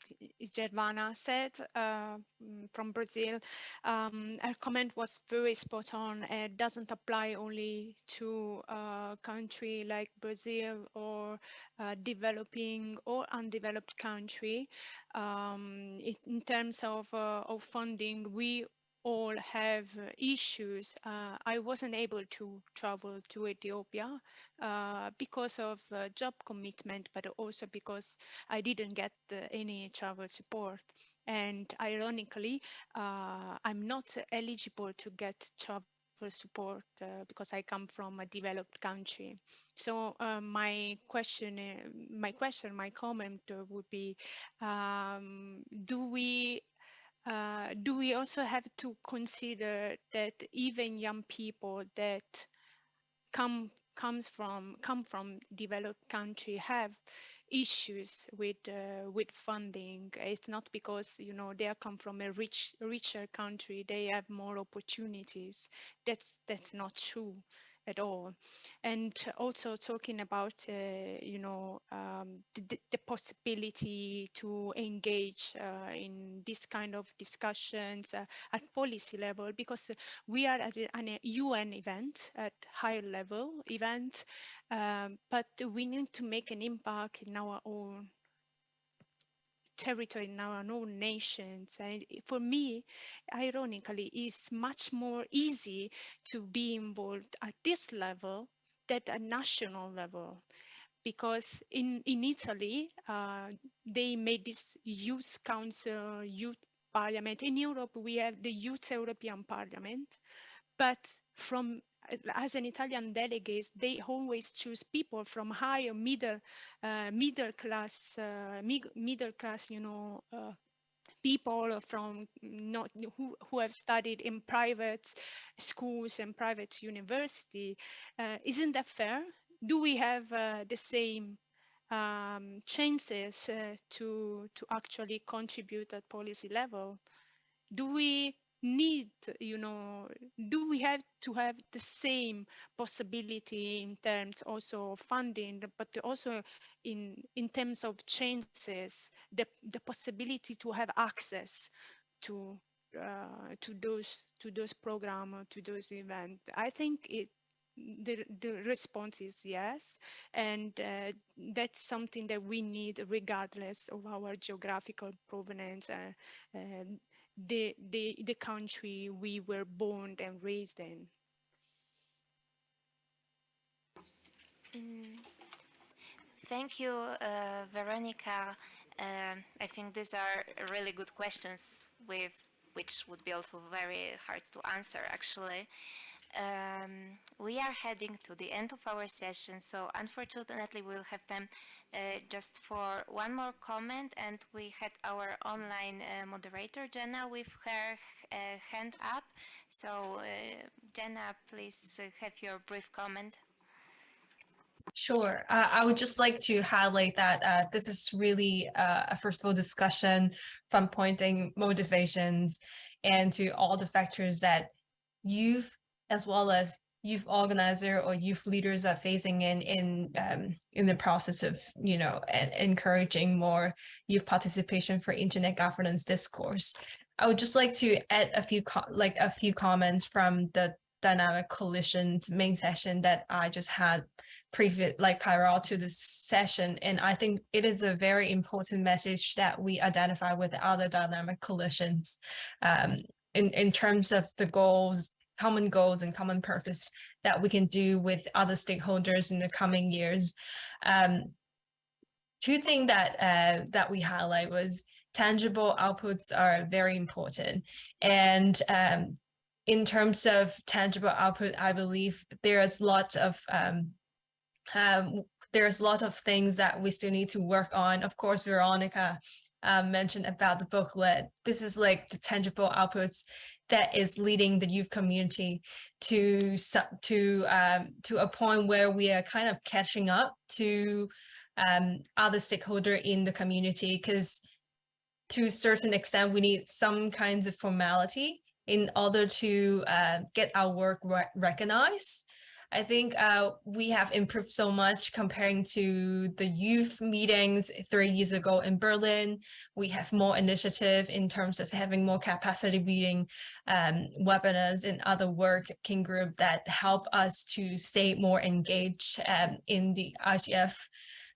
Giovanna said uh, mm, from Brazil. Um, her comment was very spot on. It doesn't apply only to a uh, country like Brazil or uh, developing or undeveloped country. Um, it, in terms of, of funding, we all have issues. Uh, I wasn't able to travel to Ethiopia uh, because of uh, job commitment, but also because I didn't get any travel support. And ironically, uh, I'm not eligible to get travel support uh, because I come from a developed country. So uh, my question, uh, my question, my comment would be: um, Do we uh, do we also have to consider that even young people that come comes from come from developed country have issues with uh, with funding? It's not because you know they come from a rich richer country they have more opportunities. That's that's not true at all. And also talking about, uh, you know, um, the, the, possibility to engage uh, in this kind of discussions uh, at policy level, because we are at an UN event, at higher level event, um, but we need to make an impact in our own territory in our own nations. And for me, ironically, it's much more easy to be involved at this level than at national level. Because in, in Italy, uh, they made this youth council, youth parliament. In Europe, we have the youth European Parliament, but from as an Italian delegate, they always choose people from higher middle uh, middle class uh, middle class, you know, uh, people from not who, who have studied in private schools and private university. Uh, isn't that fair? Do we have uh, the same um, chances uh, to to actually contribute at policy level? Do we need you know do we have to have the same possibility in terms also of funding but also in in terms of chances the the possibility to have access to uh, to those to those program to those events i think it the, the response is yes and uh, that's something that we need regardless of our geographical provenance uh, the, the, the country we were born and raised in. Mm. Thank you, uh, Veronica. Uh, I think these are really good questions with which would be also very hard to answer actually. Um, we are heading to the end of our session, so unfortunately we'll have time uh, just for one more comment and we had our online uh, moderator Jenna with her uh, hand up. So uh, Jenna, please uh, have your brief comment. Sure. Uh, I would just like to highlight that uh, this is really uh, a fruitful discussion from pointing motivations and to all the factors that you've as well as youth organizer or youth leaders are facing in in um, in the process of you know encouraging more youth participation for internet governance discourse. I would just like to add a few like a few comments from the dynamic coalition's main session that I just had previous like prior to this session and I think it is a very important message that we identify with other dynamic coalitions um, in in terms of the goals common goals and common purpose that we can do with other stakeholders in the coming years. Um, two things that uh, that we highlight was tangible outputs are very important. And um, in terms of tangible output, I believe there's lots of um, um, there's a lot of things that we still need to work on. Of course, Veronica um, mentioned about the booklet. This is like the tangible outputs that is leading the youth community to to um, to a point where we are kind of catching up to um, other stakeholder in the community because to a certain extent we need some kinds of formality in order to uh, get our work re recognized I think uh, we have improved so much comparing to the youth meetings three years ago in Berlin. We have more initiative in terms of having more capacity building um, webinars and other working group that help us to stay more engaged um, in the IGF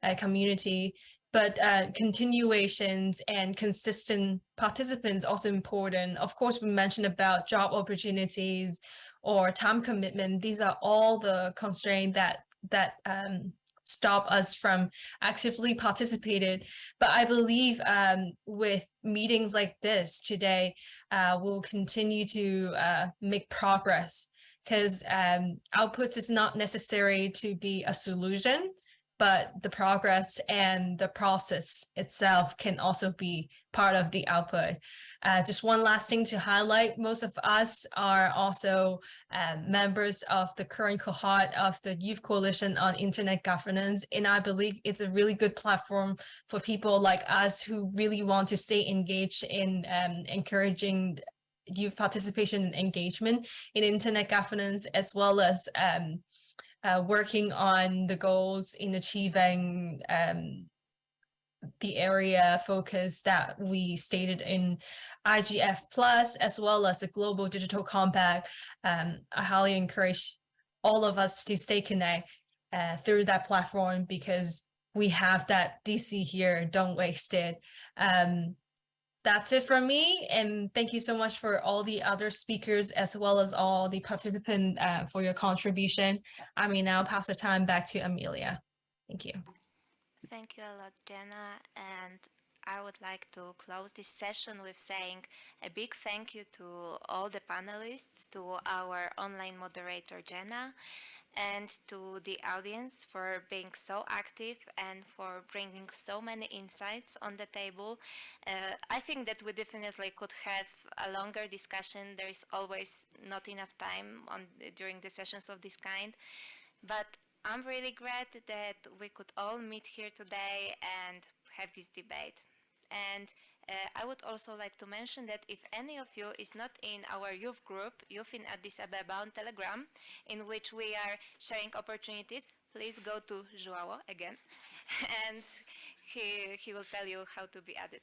uh, community but uh, continuations and consistent participants also important. Of course, we mentioned about job opportunities, or time commitment, these are all the constraints that that um, stop us from actively participating. But I believe um, with meetings like this today, uh, we'll continue to uh, make progress because um, outputs is not necessary to be a solution, but the progress and the process itself can also be part of the output. Uh, just one last thing to highlight, most of us are also uh, members of the current cohort of the Youth Coalition on Internet Governance, and I believe it's a really good platform for people like us who really want to stay engaged in um, encouraging youth participation and engagement in internet governance, as well as um, uh, working on the goals in achieving um, the area focus that we stated in IGF Plus, as well as the Global Digital Compact. Um, I highly encourage all of us to stay connected uh, through that platform because we have that DC here, don't waste it. Um, that's it from me. And thank you so much for all the other speakers as well as all the participants uh, for your contribution. I mean, now pass the time back to Amelia. Thank you. Thank you a lot, Jenna. And I would like to close this session with saying a big thank you to all the panelists, to our online moderator Jenna, and to the audience for being so active and for bringing so many insights on the table. Uh, I think that we definitely could have a longer discussion. There is always not enough time on during the sessions of this kind, but I'm really glad that we could all meet here today and have this debate. And uh, I would also like to mention that if any of you is not in our youth group, Youth in Addis Ababa on Telegram, in which we are sharing opportunities, please go to Joao again, and he, he will tell you how to be added.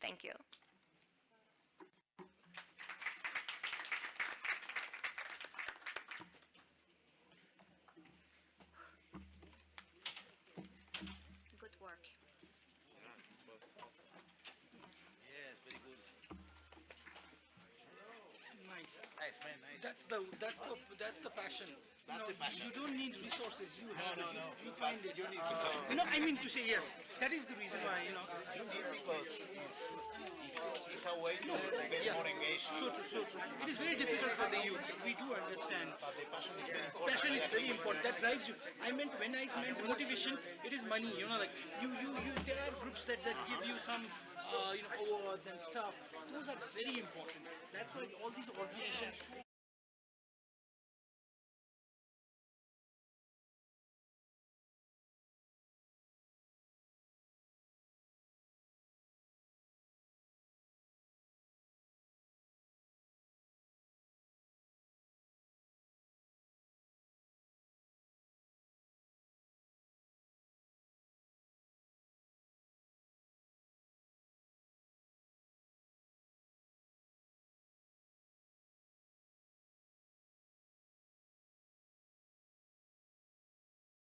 Thank you. Good work. Yes, very good. Nice. Nice, man, nice. That's the that's the that's the passion. That's you the passion. You don't need resources. You No, have no, it. no. You, you find it. you need uh, resources. No, I mean to say yes. That is the reason why you know. Because it's, it's a way to get Yeah. more engaged. So true, so true. It is very difficult for the youth. We do understand. But the passion is very important. Passion is very important. That drives you. I meant when I meant motivation, it is money. You know, like you, you, you. There are groups that that give you some, uh, you know, awards and stuff. Those are very important. That's why all these organizations